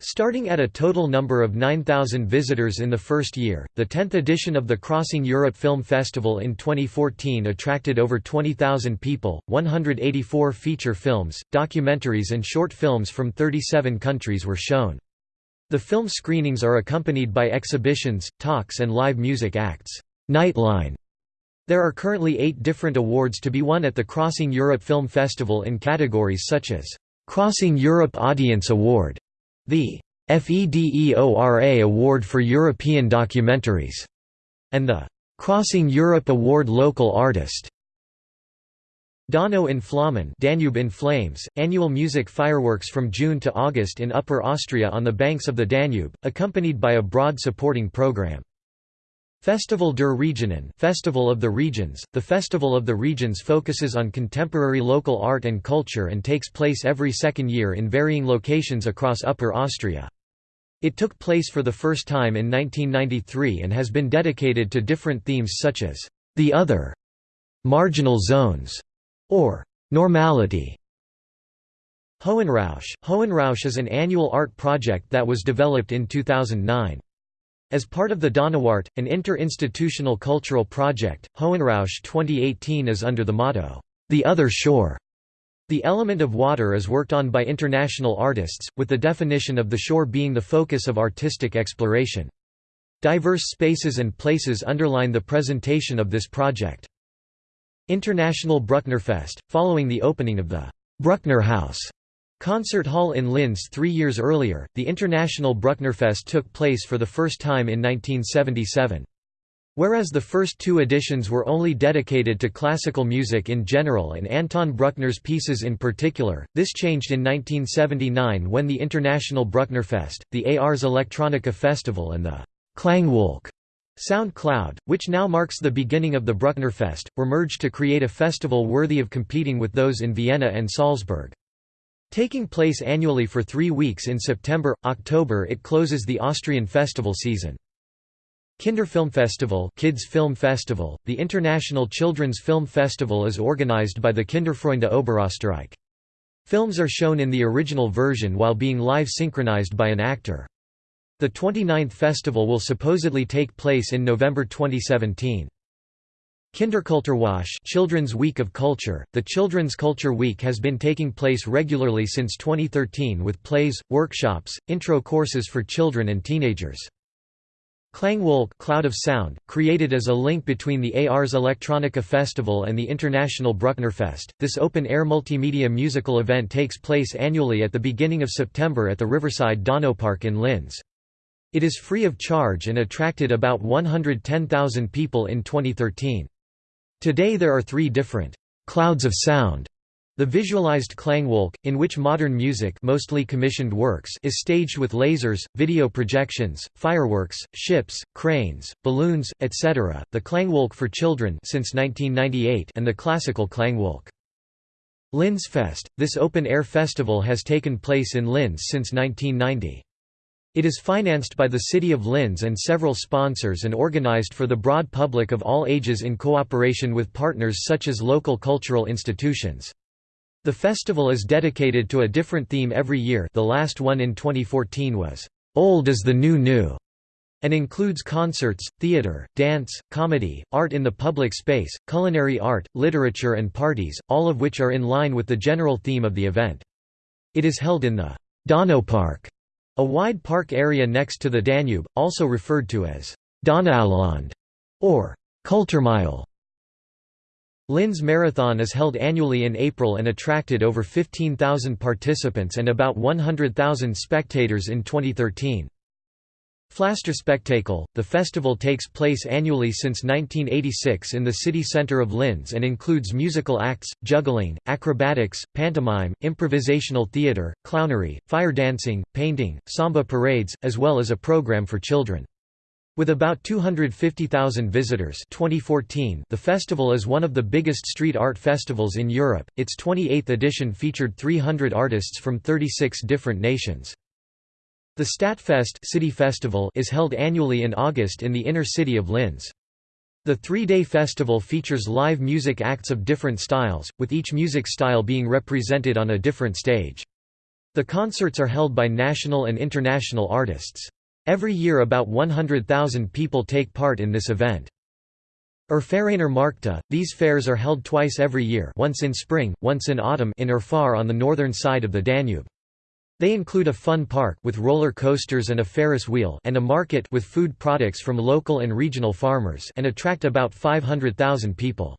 Starting at a total number of 9,000 visitors in the first year, the 10th edition of the Crossing Europe Film Festival in 2014 attracted over 20,000 people, 184 feature films, documentaries and short films from 37 countries were shown. The film screenings are accompanied by exhibitions, talks and live music acts. Nightline there are currently eight different awards to be won at the Crossing Europe Film Festival in categories such as Crossing Europe Audience Award, the FEDEORA Award for European Documentaries, and the Crossing Europe Award Local Artist. Donau in Flammen Danube in Flames, annual music fireworks from June to August in Upper Austria on the banks of the Danube, accompanied by a broad supporting program. Festival der Regionen Festival of the Regions. The Festival of the Regions focuses on contemporary local art and culture and takes place every second year in varying locations across Upper Austria. It took place for the first time in 1993 and has been dedicated to different themes such as the other, marginal zones, or normality. Höhenrausch Höhenrausch is an annual art project that was developed in 2009. As part of the Donauwart, an inter-institutional cultural project, Höhenrausch 2018 is under the motto, "'The Other Shore'". The element of water is worked on by international artists, with the definition of the shore being the focus of artistic exploration. Diverse spaces and places underline the presentation of this project. International Brucknerfest, following the opening of the Bruckner House Concert Hall in Linz three years earlier, the International Brucknerfest took place for the first time in 1977. Whereas the first two editions were only dedicated to classical music in general and Anton Bruckner's pieces in particular, this changed in 1979 when the International Brucknerfest, the Ars Electronica Festival and the Klangwolke Sound Cloud, which now marks the beginning of the Brucknerfest, were merged to create a festival worthy of competing with those in Vienna and Salzburg. Taking place annually for three weeks in September, October it closes the Austrian festival season. Kinderfilmfestival Kids Film Festival, the international children's film festival is organized by the Kinderfreunde Oberösterreich. Films are shown in the original version while being live synchronized by an actor. The 29th festival will supposedly take place in November 2017. Kinderkulturwoche Children's Week of Culture The Children's Culture Week has been taking place regularly since 2013 with plays, workshops, intro courses for children and teenagers. Klangwolke Cloud of Sound, created as a link between the Ars Electronica Festival and the International Brucknerfest, this open-air multimedia musical event takes place annually at the beginning of September at the Riverside Donaupark in Linz. It is free of charge and attracted about 110,000 people in 2013. Today there are three different «clouds of sound» The visualized Klangwolke, in which modern music mostly commissioned works is staged with lasers, video projections, fireworks, ships, cranes, balloons, etc., the Klangwolke for children since 1998 and the classical Klangwolke. Linzfest – This open-air festival has taken place in Linz since 1990. It is financed by the City of Linz and several sponsors and organized for the broad public of all ages in cooperation with partners such as local cultural institutions. The festival is dedicated to a different theme every year the last one in 2014 was, "'Old is the New New' and includes concerts, theater, dance, comedy, art in the public space, culinary art, literature and parties, all of which are in line with the general theme of the event. It is held in the Donaupark, a wide park area next to the Danube, also referred to as Donauland or Kulturmeile. Linz Marathon is held annually in April and attracted over 15,000 participants and about 100,000 spectators in 2013. Pflasterspektakel, the festival takes place annually since 1986 in the city centre of Linz and includes musical acts, juggling, acrobatics, pantomime, improvisational theatre, clownery, fire dancing, painting, samba parades, as well as a program for children. With about 250,000 visitors 2014, the festival is one of the biggest street art festivals in Europe. Its 28th edition featured 300 artists from 36 different nations. The Stadtfest city festival is held annually in August in the inner city of Linz. The three-day festival features live music acts of different styles, with each music style being represented on a different stage. The concerts are held by national and international artists. Every year about 100,000 people take part in this event. Urfahraner Märkte, these fairs are held twice every year once in spring, once in autumn in Urfahr on the northern side of the Danube. They include a fun park with roller coasters and a Ferris wheel and a market with food products from local and regional farmers and attract about 500,000 people.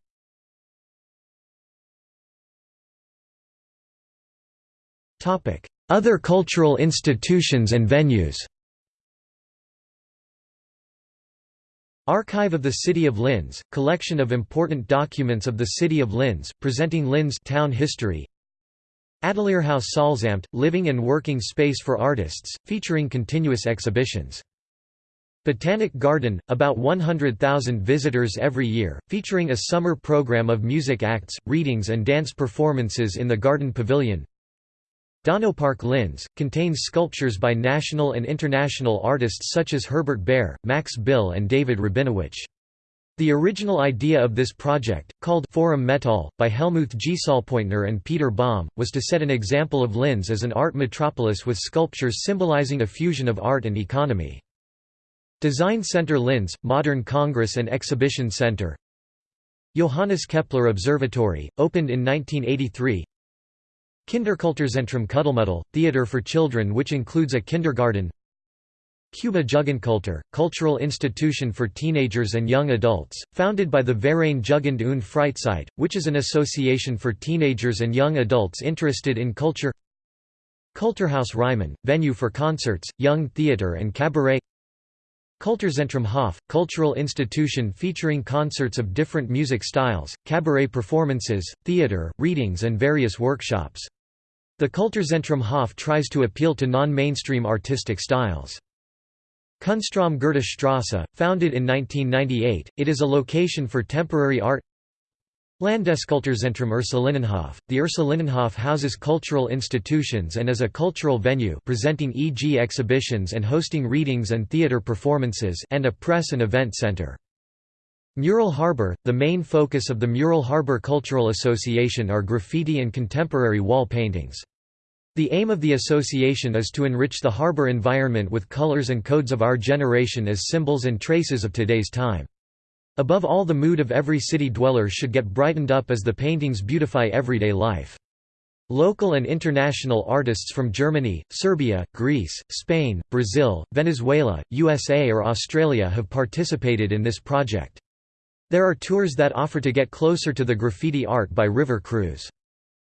Topic: Other cultural institutions and venues Archive of the City of Linz, collection of important documents of the City of Linz, presenting Linz town history Atelierhaus Salzamt, living and working space for artists, featuring continuous exhibitions. Botanic Garden, about 100,000 visitors every year, featuring a summer program of music acts, readings and dance performances in the Garden Pavilion Donaupark Linz, contains sculptures by national and international artists such as Herbert Bayer, Max Bill and David Rabinowitch. The original idea of this project, called Forum Metall, by Helmuth Gsöllpointner and Peter Baum, was to set an example of Linz as an art metropolis with sculptures symbolizing a fusion of art and economy. Design Center Linz, Modern Congress and Exhibition Center. Johannes Kepler Observatory, opened in 1983 Kinderkulturzentrum Kuddelmuddel, theatre for children which includes a kindergarten Cuba Jugendkultur, cultural institution for teenagers and young adults, founded by the Verein Jugend und Freizeit, which is an association for teenagers and young adults interested in culture Kulturhaus Reimann, venue for concerts, young theatre and cabaret Kulturzentrum Hof, cultural institution featuring concerts of different music styles, cabaret performances, theatre, readings and various workshops. The Kulturzentrum Hof tries to appeal to non-mainstream artistic styles. Kunstraum Goethe Strasse, founded in 1998, it is a location for temporary art Landeskulturzentrum Ursulinenhof. The Ursulinenhof houses cultural institutions and is a cultural venue presenting e.g. exhibitions and hosting readings and theatre performances and a press and event centre. Mural Harbour – The main focus of the Mural Harbour Cultural Association are graffiti and contemporary wall paintings. The aim of the association is to enrich the harbour environment with colours and codes of our generation as symbols and traces of today's time. Above all the mood of every city dweller should get brightened up as the paintings beautify everyday life. Local and international artists from Germany, Serbia, Greece, Spain, Brazil, Venezuela, USA or Australia have participated in this project. There are tours that offer to get closer to the graffiti art by river cruise.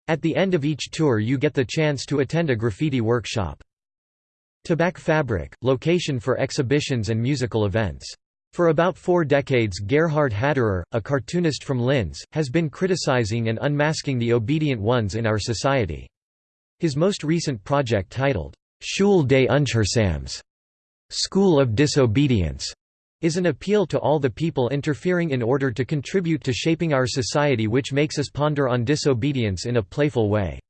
At the end of each tour you get the chance to attend a graffiti workshop. Tabakfabrik, location for exhibitions and musical events. For about four decades Gerhard Haderer, a cartoonist from Linz, has been criticizing and unmasking the obedient ones in our society. His most recent project titled, Schule des Ungehorsams School of Disobedience, is an appeal to all the people interfering in order to contribute to shaping our society which makes us ponder on disobedience in a playful way.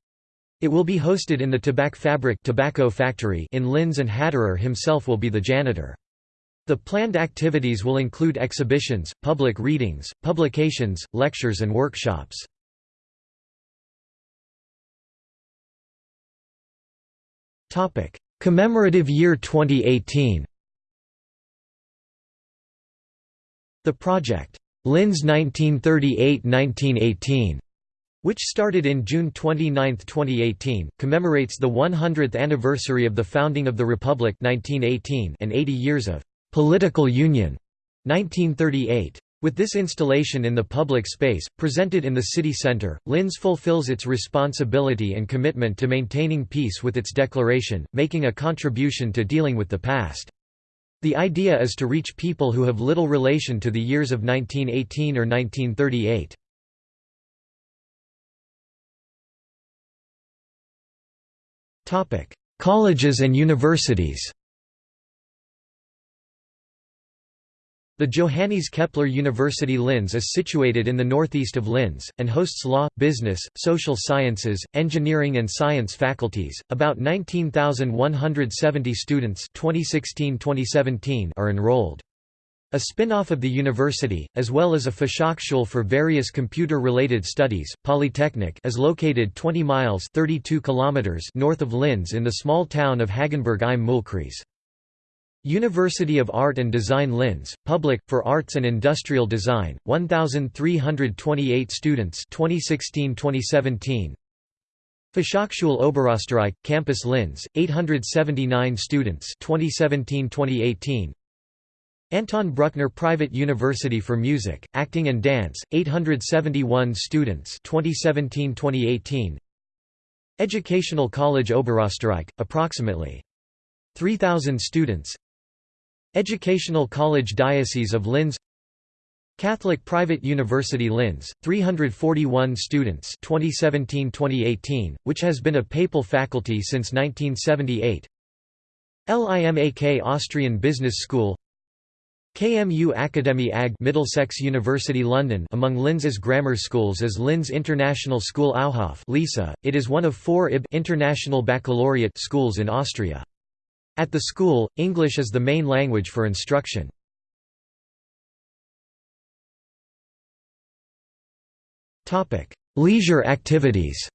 It will be hosted in the Tabakfabrik tobacco factory in Linz and Haderer himself will be the janitor. The planned activities will include exhibitions, public readings, publications, lectures and workshops. Commemorative year 2018 The project, Linz 1938–1918 which started in June 29, 2018, commemorates the 100th anniversary of the founding of the Republic 1918 and 80 years of Political Union 1938. With this installation in the public space, presented in the city centre, Linz fulfills its responsibility and commitment to maintaining peace with its declaration, making a contribution to dealing with the past. The idea is to reach people who have little relation to the years of 1918 or 1938. Colleges and universities The Johannes Kepler University Linz is situated in the northeast of Linz, and hosts law, business, social sciences, engineering and science faculties. About 19,170 students 2016-2017 are enrolled. A spin-off of the university, as well as a Fachhochschule for various computer-related studies, Polytechnic is located 20 miles 32 kilometers north of Linz in the small town of Hagenberg im Mühlkreis. University of Art and Design Linz, Public, for Arts and Industrial Design, 1,328 students 2016–2017 Fachhochschule Oberösterreich, Campus Linz, 879 students 2017–2018 Anton Bruckner Private University for Music, Acting and Dance, 871 students 2017–2018 Educational College Oberösterreich, approximately 3,000 students Educational College Diocese of Linz Catholic Private University Linz, 341 students 2017-2018, which has been a papal faculty since 1978 LIMAK Austrian Business School KMU Academy AG Middlesex University London among Linz's grammar schools is Linz International School Auhof LISA. It is one of four IB International Baccalaureate schools in Austria. At the school, English is the main language for instruction. Leisure activities.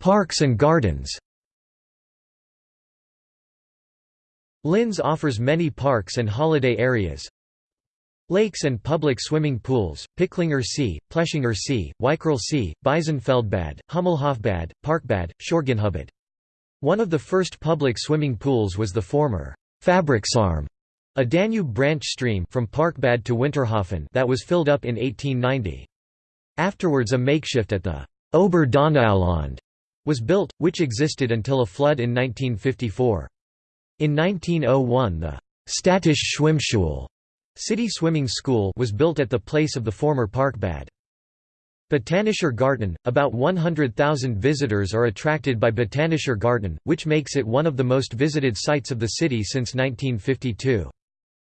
Parks and gardens. Linz offers many parks and holiday areas, Lakes and public swimming pools, Pichlinger See, Pleschinger See, Weichral See, Biesenfeldbad, Hummelhofbad, Parkbad, Schörgenhubbad. One of the first public swimming pools was the former Fabriksarm, a Danube branch stream from Parkbad to Winterhafen that was filled up in 1890. Afterwards a makeshift at the Ober Donauland was built, which existed until a flood in 1954. In 1901 the Städtische Schwimmschule City Swimming School was built at the place of the former Parkbad. Botanischer Garten – About 100,000 visitors are attracted by Botanischer Garten, which makes it one of the most visited sites of the city since 1952.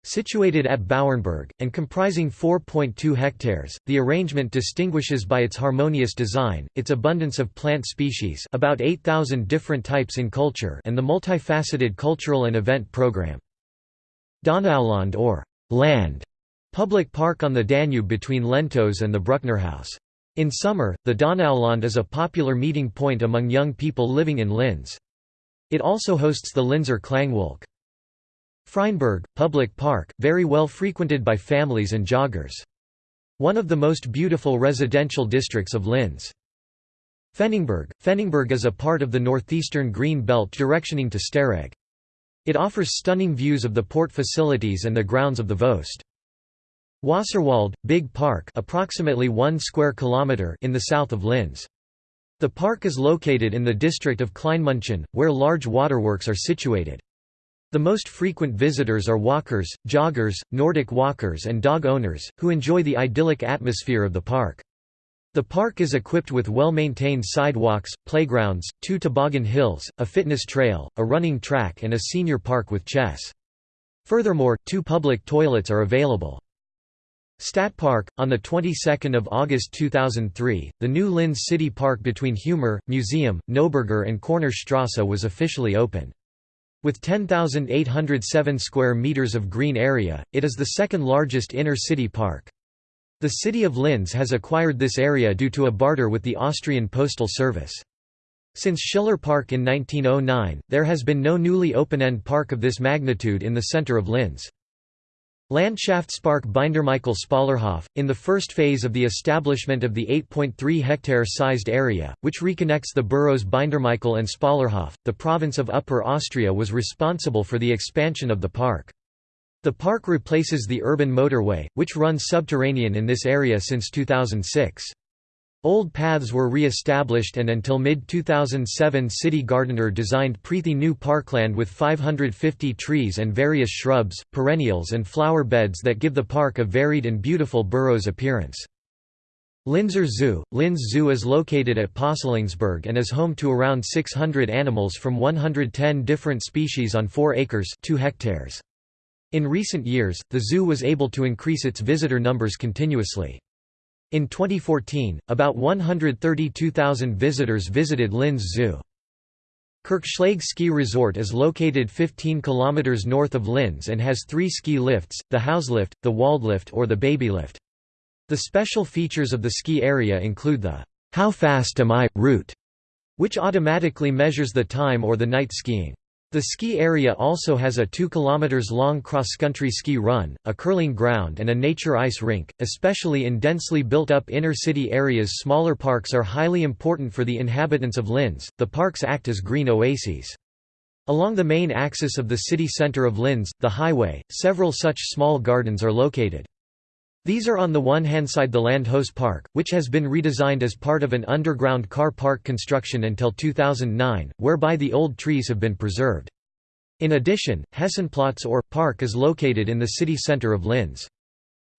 Situated at Bauernberg, and comprising 4.2 hectares, the arrangement distinguishes by its harmonious design, its abundance of plant species about 8,000 different types in culture and the multifaceted cultural and event program. Donauland or «land» public park on the Danube between Lentos and the Brucknerhaus. In summer, the Donauland is a popular meeting point among young people living in Linz. It also hosts the Linzer Klangwolke. Freinberg, public park, very well frequented by families and joggers. One of the most beautiful residential districts of Linz. Pfenningberg – Pfenningberg is a part of the northeastern green belt directioning to Steyregg. It offers stunning views of the port facilities and the grounds of the Voest. Wasserwald, Big Park approximately 1 square kilometer in the south of Linz. The park is located in the district of Kleinmünchen, where large waterworks are situated. The most frequent visitors are walkers, joggers, Nordic walkers and dog owners, who enjoy the idyllic atmosphere of the park. The park is equipped with well-maintained sidewalks, playgrounds, two toboggan hills, a fitness trail, a running track and a senior park with chess. Furthermore, two public toilets are available. Stadtpark, on the 22nd of August 2003, the new Linz City Park between Humer, Museum, Neuberger and Kornerstrasse was officially opened. With 10,807 square meters of green area, it is the second largest inner-city park. The city of Linz has acquired this area due to a barter with the Austrian Postal Service. Since Schiller Park in 1909, there has been no newly open-end park of this magnitude in the center of Linz. Landschaftspark Bindermichael Spallerhof, in the first phase of the establishment of the 8.3 hectare sized area, which reconnects the boroughs Bindermichael and Spallerhof, the province of Upper Austria was responsible for the expansion of the park. The park replaces the urban motorway, which runs subterranean in this area since 2006. Old paths were re-established and until mid-2007 city gardener designed Preethi new parkland with 550 trees and various shrubs, perennials and flower beds that give the park a varied and beautiful burrows appearance. Linzer Zoo – Linz Zoo is located at Pöstlingberg and is home to around 600 animals from 110 different species on 4 acres 2 hectares. In recent years, the zoo was able to increase its visitor numbers continuously. In 2014, about 132,000 visitors visited Linz Zoo. Kirchschlag Ski Resort is located 15 km north of Linz and has three ski lifts, the Hauslift, the Waldlift or the Babylift. The special features of the ski area include the How Fast Am I? route, which automatically measures the time or the night skiing. The ski area also has a 2 km long cross-country ski run, a curling ground and a nature ice rink, especially in densely built-up inner-city areas smaller parks are highly important for the inhabitants of Linz, the parks act as green oases. Along the main axis of the city centre of Linz, the highway, several such small gardens are located. These are on the one hand side the Landhaus Park, which has been redesigned as part of an underground car park construction until 2009, whereby the old trees have been preserved. In addition, Hessenplatz or park is located in the city centre of Linz.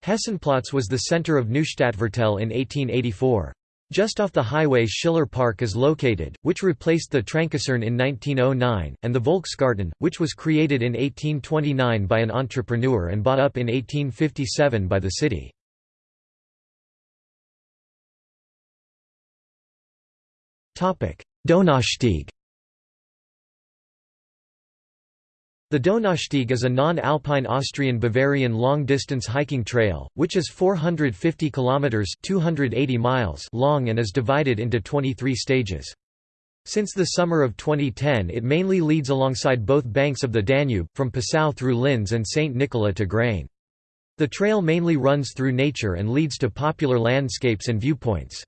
Hessenplatz was the centre of Neustadtviertel in 1884. Just off the highway Schiller Park is located, which replaced the Tränkesarn in 1909, and the Volksgarten, which was created in 1829 by an entrepreneur and bought up in 1857 by the city. Donaustieg The Donaustieg is a non-alpine Austrian-Bavarian long-distance hiking trail, which is 450 kilometers (280 miles) long and is divided into 23 stages. Since the summer of 2010 it mainly leads alongside both banks of the Danube, from Passau through Linz and St. Nikola to Grein. The trail mainly runs through nature and leads to popular landscapes and viewpoints.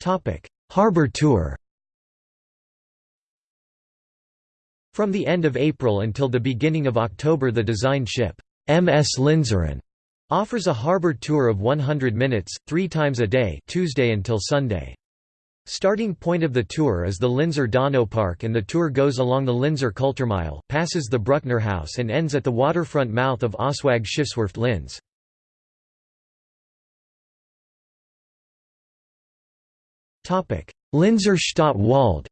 Topic: Harbour tour From the end of April until the beginning of October the design ship, MS Linzerin, offers a harbor tour of 100 minutes, three times a day Tuesday until Sunday. Starting point of the tour is the Linzer Donau Park and the tour goes along the Linzer Kulturmeile, passes the Bruckner House and ends at the waterfront mouth of ÖSWAG Schiffswerft Linz. Linzer Stadt Wald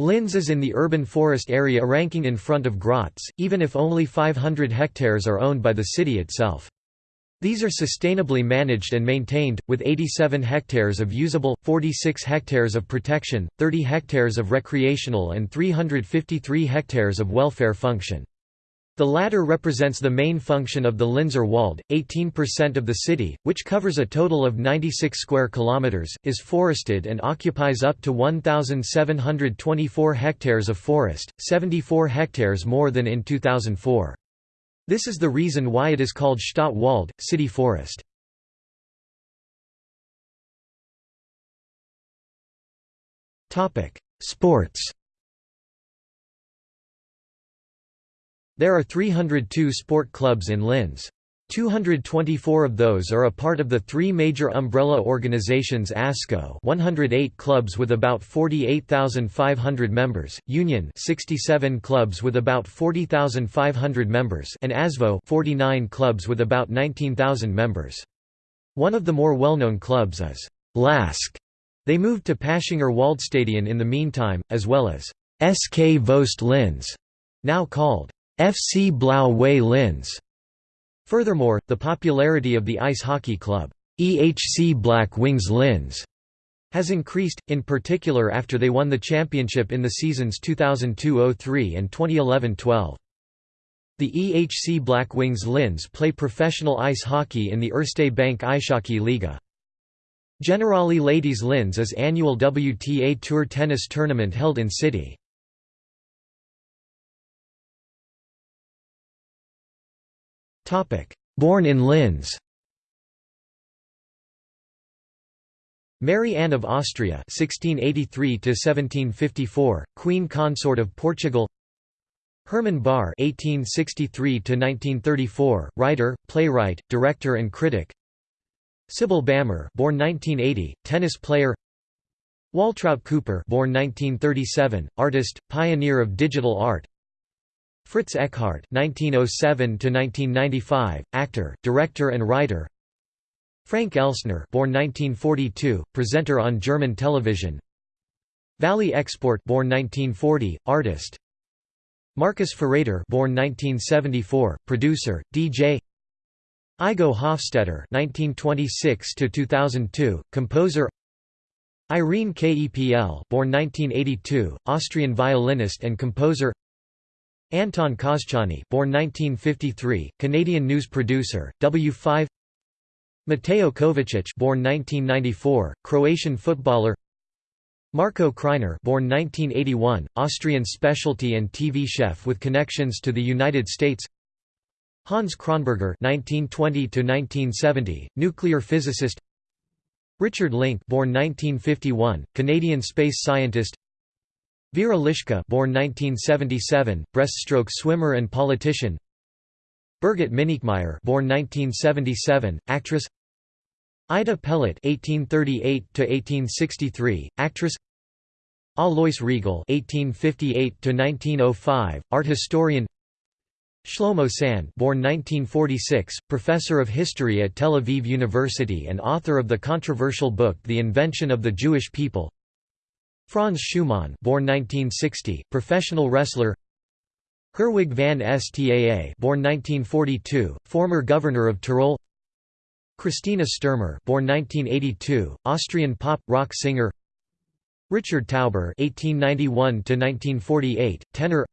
Linz is in the urban forest area ranking in front of Graz, even if only 500 hectares are owned by the city itself. These are sustainably managed and maintained, with 87 hectares of usable, 46 hectares of protection, 30 hectares of recreational and 353 hectares of welfare function. The latter represents the main function of the Linzer Wald. 18% of the city, which covers a total of 96 square kilometers, is forested and occupies up to 1724 hectares of forest, 74 hectares more than in 2004. This is the reason why it is called Stadtwald, city forest. Topic: Sports. There are 302 sport clubs in Linz. 224 of those are a part of the three major umbrella organizations ASKÖ 108 clubs with about 48,500 members, Union 67 clubs with about 40,500 members and ASVÖ 49 clubs with about 19,000 members. One of the more well-known clubs is LASK. They moved to Paschinger Waldstadion in the meantime, as well as SK VÖEST Linz, now called FC Blau-Weiß Linz. Furthermore, the popularity of the ice hockey club, EHC Black Wings Linz, has increased, in particular after they won the championship in the seasons 2002–03 and 2011–12. The EHC Black Wings Linz play professional ice hockey in the Erste Bank Eishockey Liga. Generali Ladies Linz is annual WTA Tour tennis tournament held in city. Born in Linz Mary Anne of Austria (1683–1754), Queen Consort of Portugal. Hermann Bahr (1863–1934), writer, playwright, director, and critic. Sybille Bammer, born 1980, tennis player. Waltraut Cooper, born 1937, artist, pioneer of digital art. Fritz Eckhardt (1907–1995), actor, director, and writer. Frank Elsner, born 1942, presenter on German television. Valie Export, born 1940, artist. Marcus Füreder, born 1974, producer, DJ. Igo Hofstetter (1926–2002), composer. Irene Kepl, born 1982, Austrian violinist and composer. Anton Koschany born 1953, Canadian news producer, W5 Mateo Kovacic born 1994, Croatian footballer. Marco Kreiner born 1981, Austrian specialty and TV chef with connections to the United States. Hans Kronberger 1920 to 1970, nuclear physicist. Richard Link born 1951, Canadian space scientist Vera Lischka born 1977, breaststroke swimmer and politician Birgit Minichmayr born 1977, actress Ida Pellet (1838–1863), actress. Alois Riegl (1858–1905), art historian. Shlomo Sand, born 1946, professor of history at Tel Aviv University and author of the controversial book The Invention of the Jewish People. Franz Schumann born 1960, professional wrestler. Herwig van Staa born 1942, former governor of Tyrol. Christina Stürmer born 1982, Austrian pop rock singer. Richard Tauber 1891 to 1948, tenor.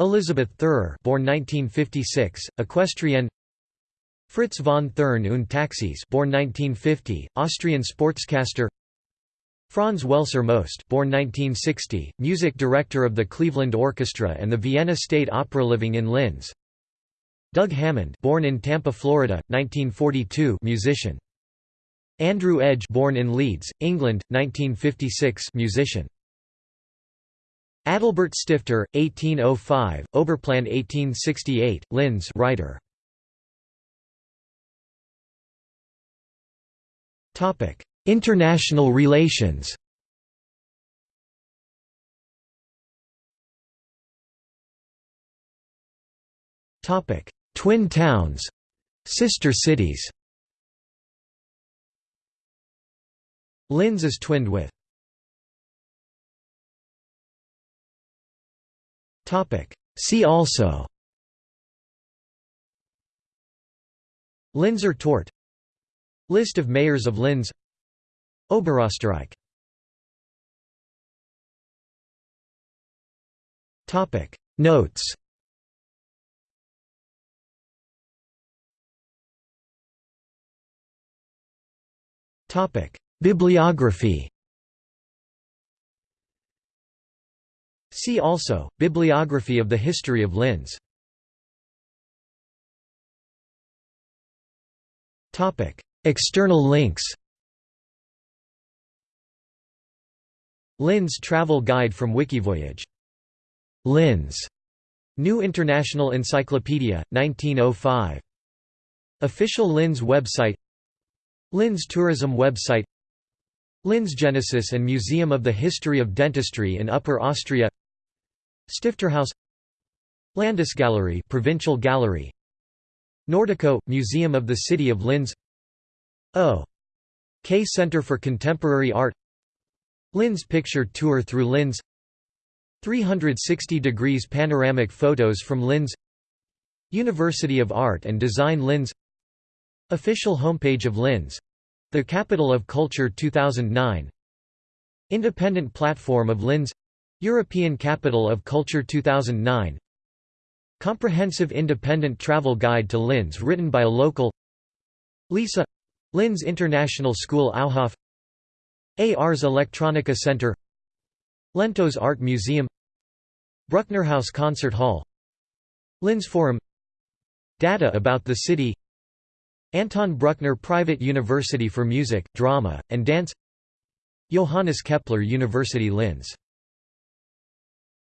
Elisabeth Theurer born 1956, equestrian Fritz von Thurn und Taxis born 1950, Austrian sportscaster Franz Welser-Möst born 1960, music director of the Cleveland Orchestra and the Vienna State Opera living in Linz. Doug Hammond born in Tampa, Florida, 1942 musician. Andrew Edge born in Leeds, England, 1956 musician. Adalbert Stifter, 1805, Oberplan 1868, Linz writer. International relations. Topic. Twin towns. Sister cities. Linz is twinned with. Topic. See also. Linzer Tort. List of mayors of Linz Oberösterreich. Notes. Topic. Bibliography. See also, Bibliography of the history of Linz. Topic. External links Linz Travel Guide from Wikivoyage. Linz. New International Encyclopedia, 1905. Official Linz website Linz Tourism website Linz Genesis and Museum of the History of Dentistry in Upper Austria Stifterhaus Landesgalerie Provincial Gallery Nordico – Museum of the City of Linz O. K Center for Contemporary Art Linz Picture Tour through Linz 360 degrees panoramic photos from Linz University of Art and Design Linz Official homepage of Linz The Capital of Culture 2009 Independent platform of Linz European Capital of Culture 2009 Comprehensive independent travel guide to Linz written by a local Lisa Linz International School Auhof Ars Electronica Center Lentos Art Museum Brucknerhaus Concert Hall Linz Forum Data about the city Anton Bruckner Private University for Music, Drama, and Dance Johannes Kepler University Linz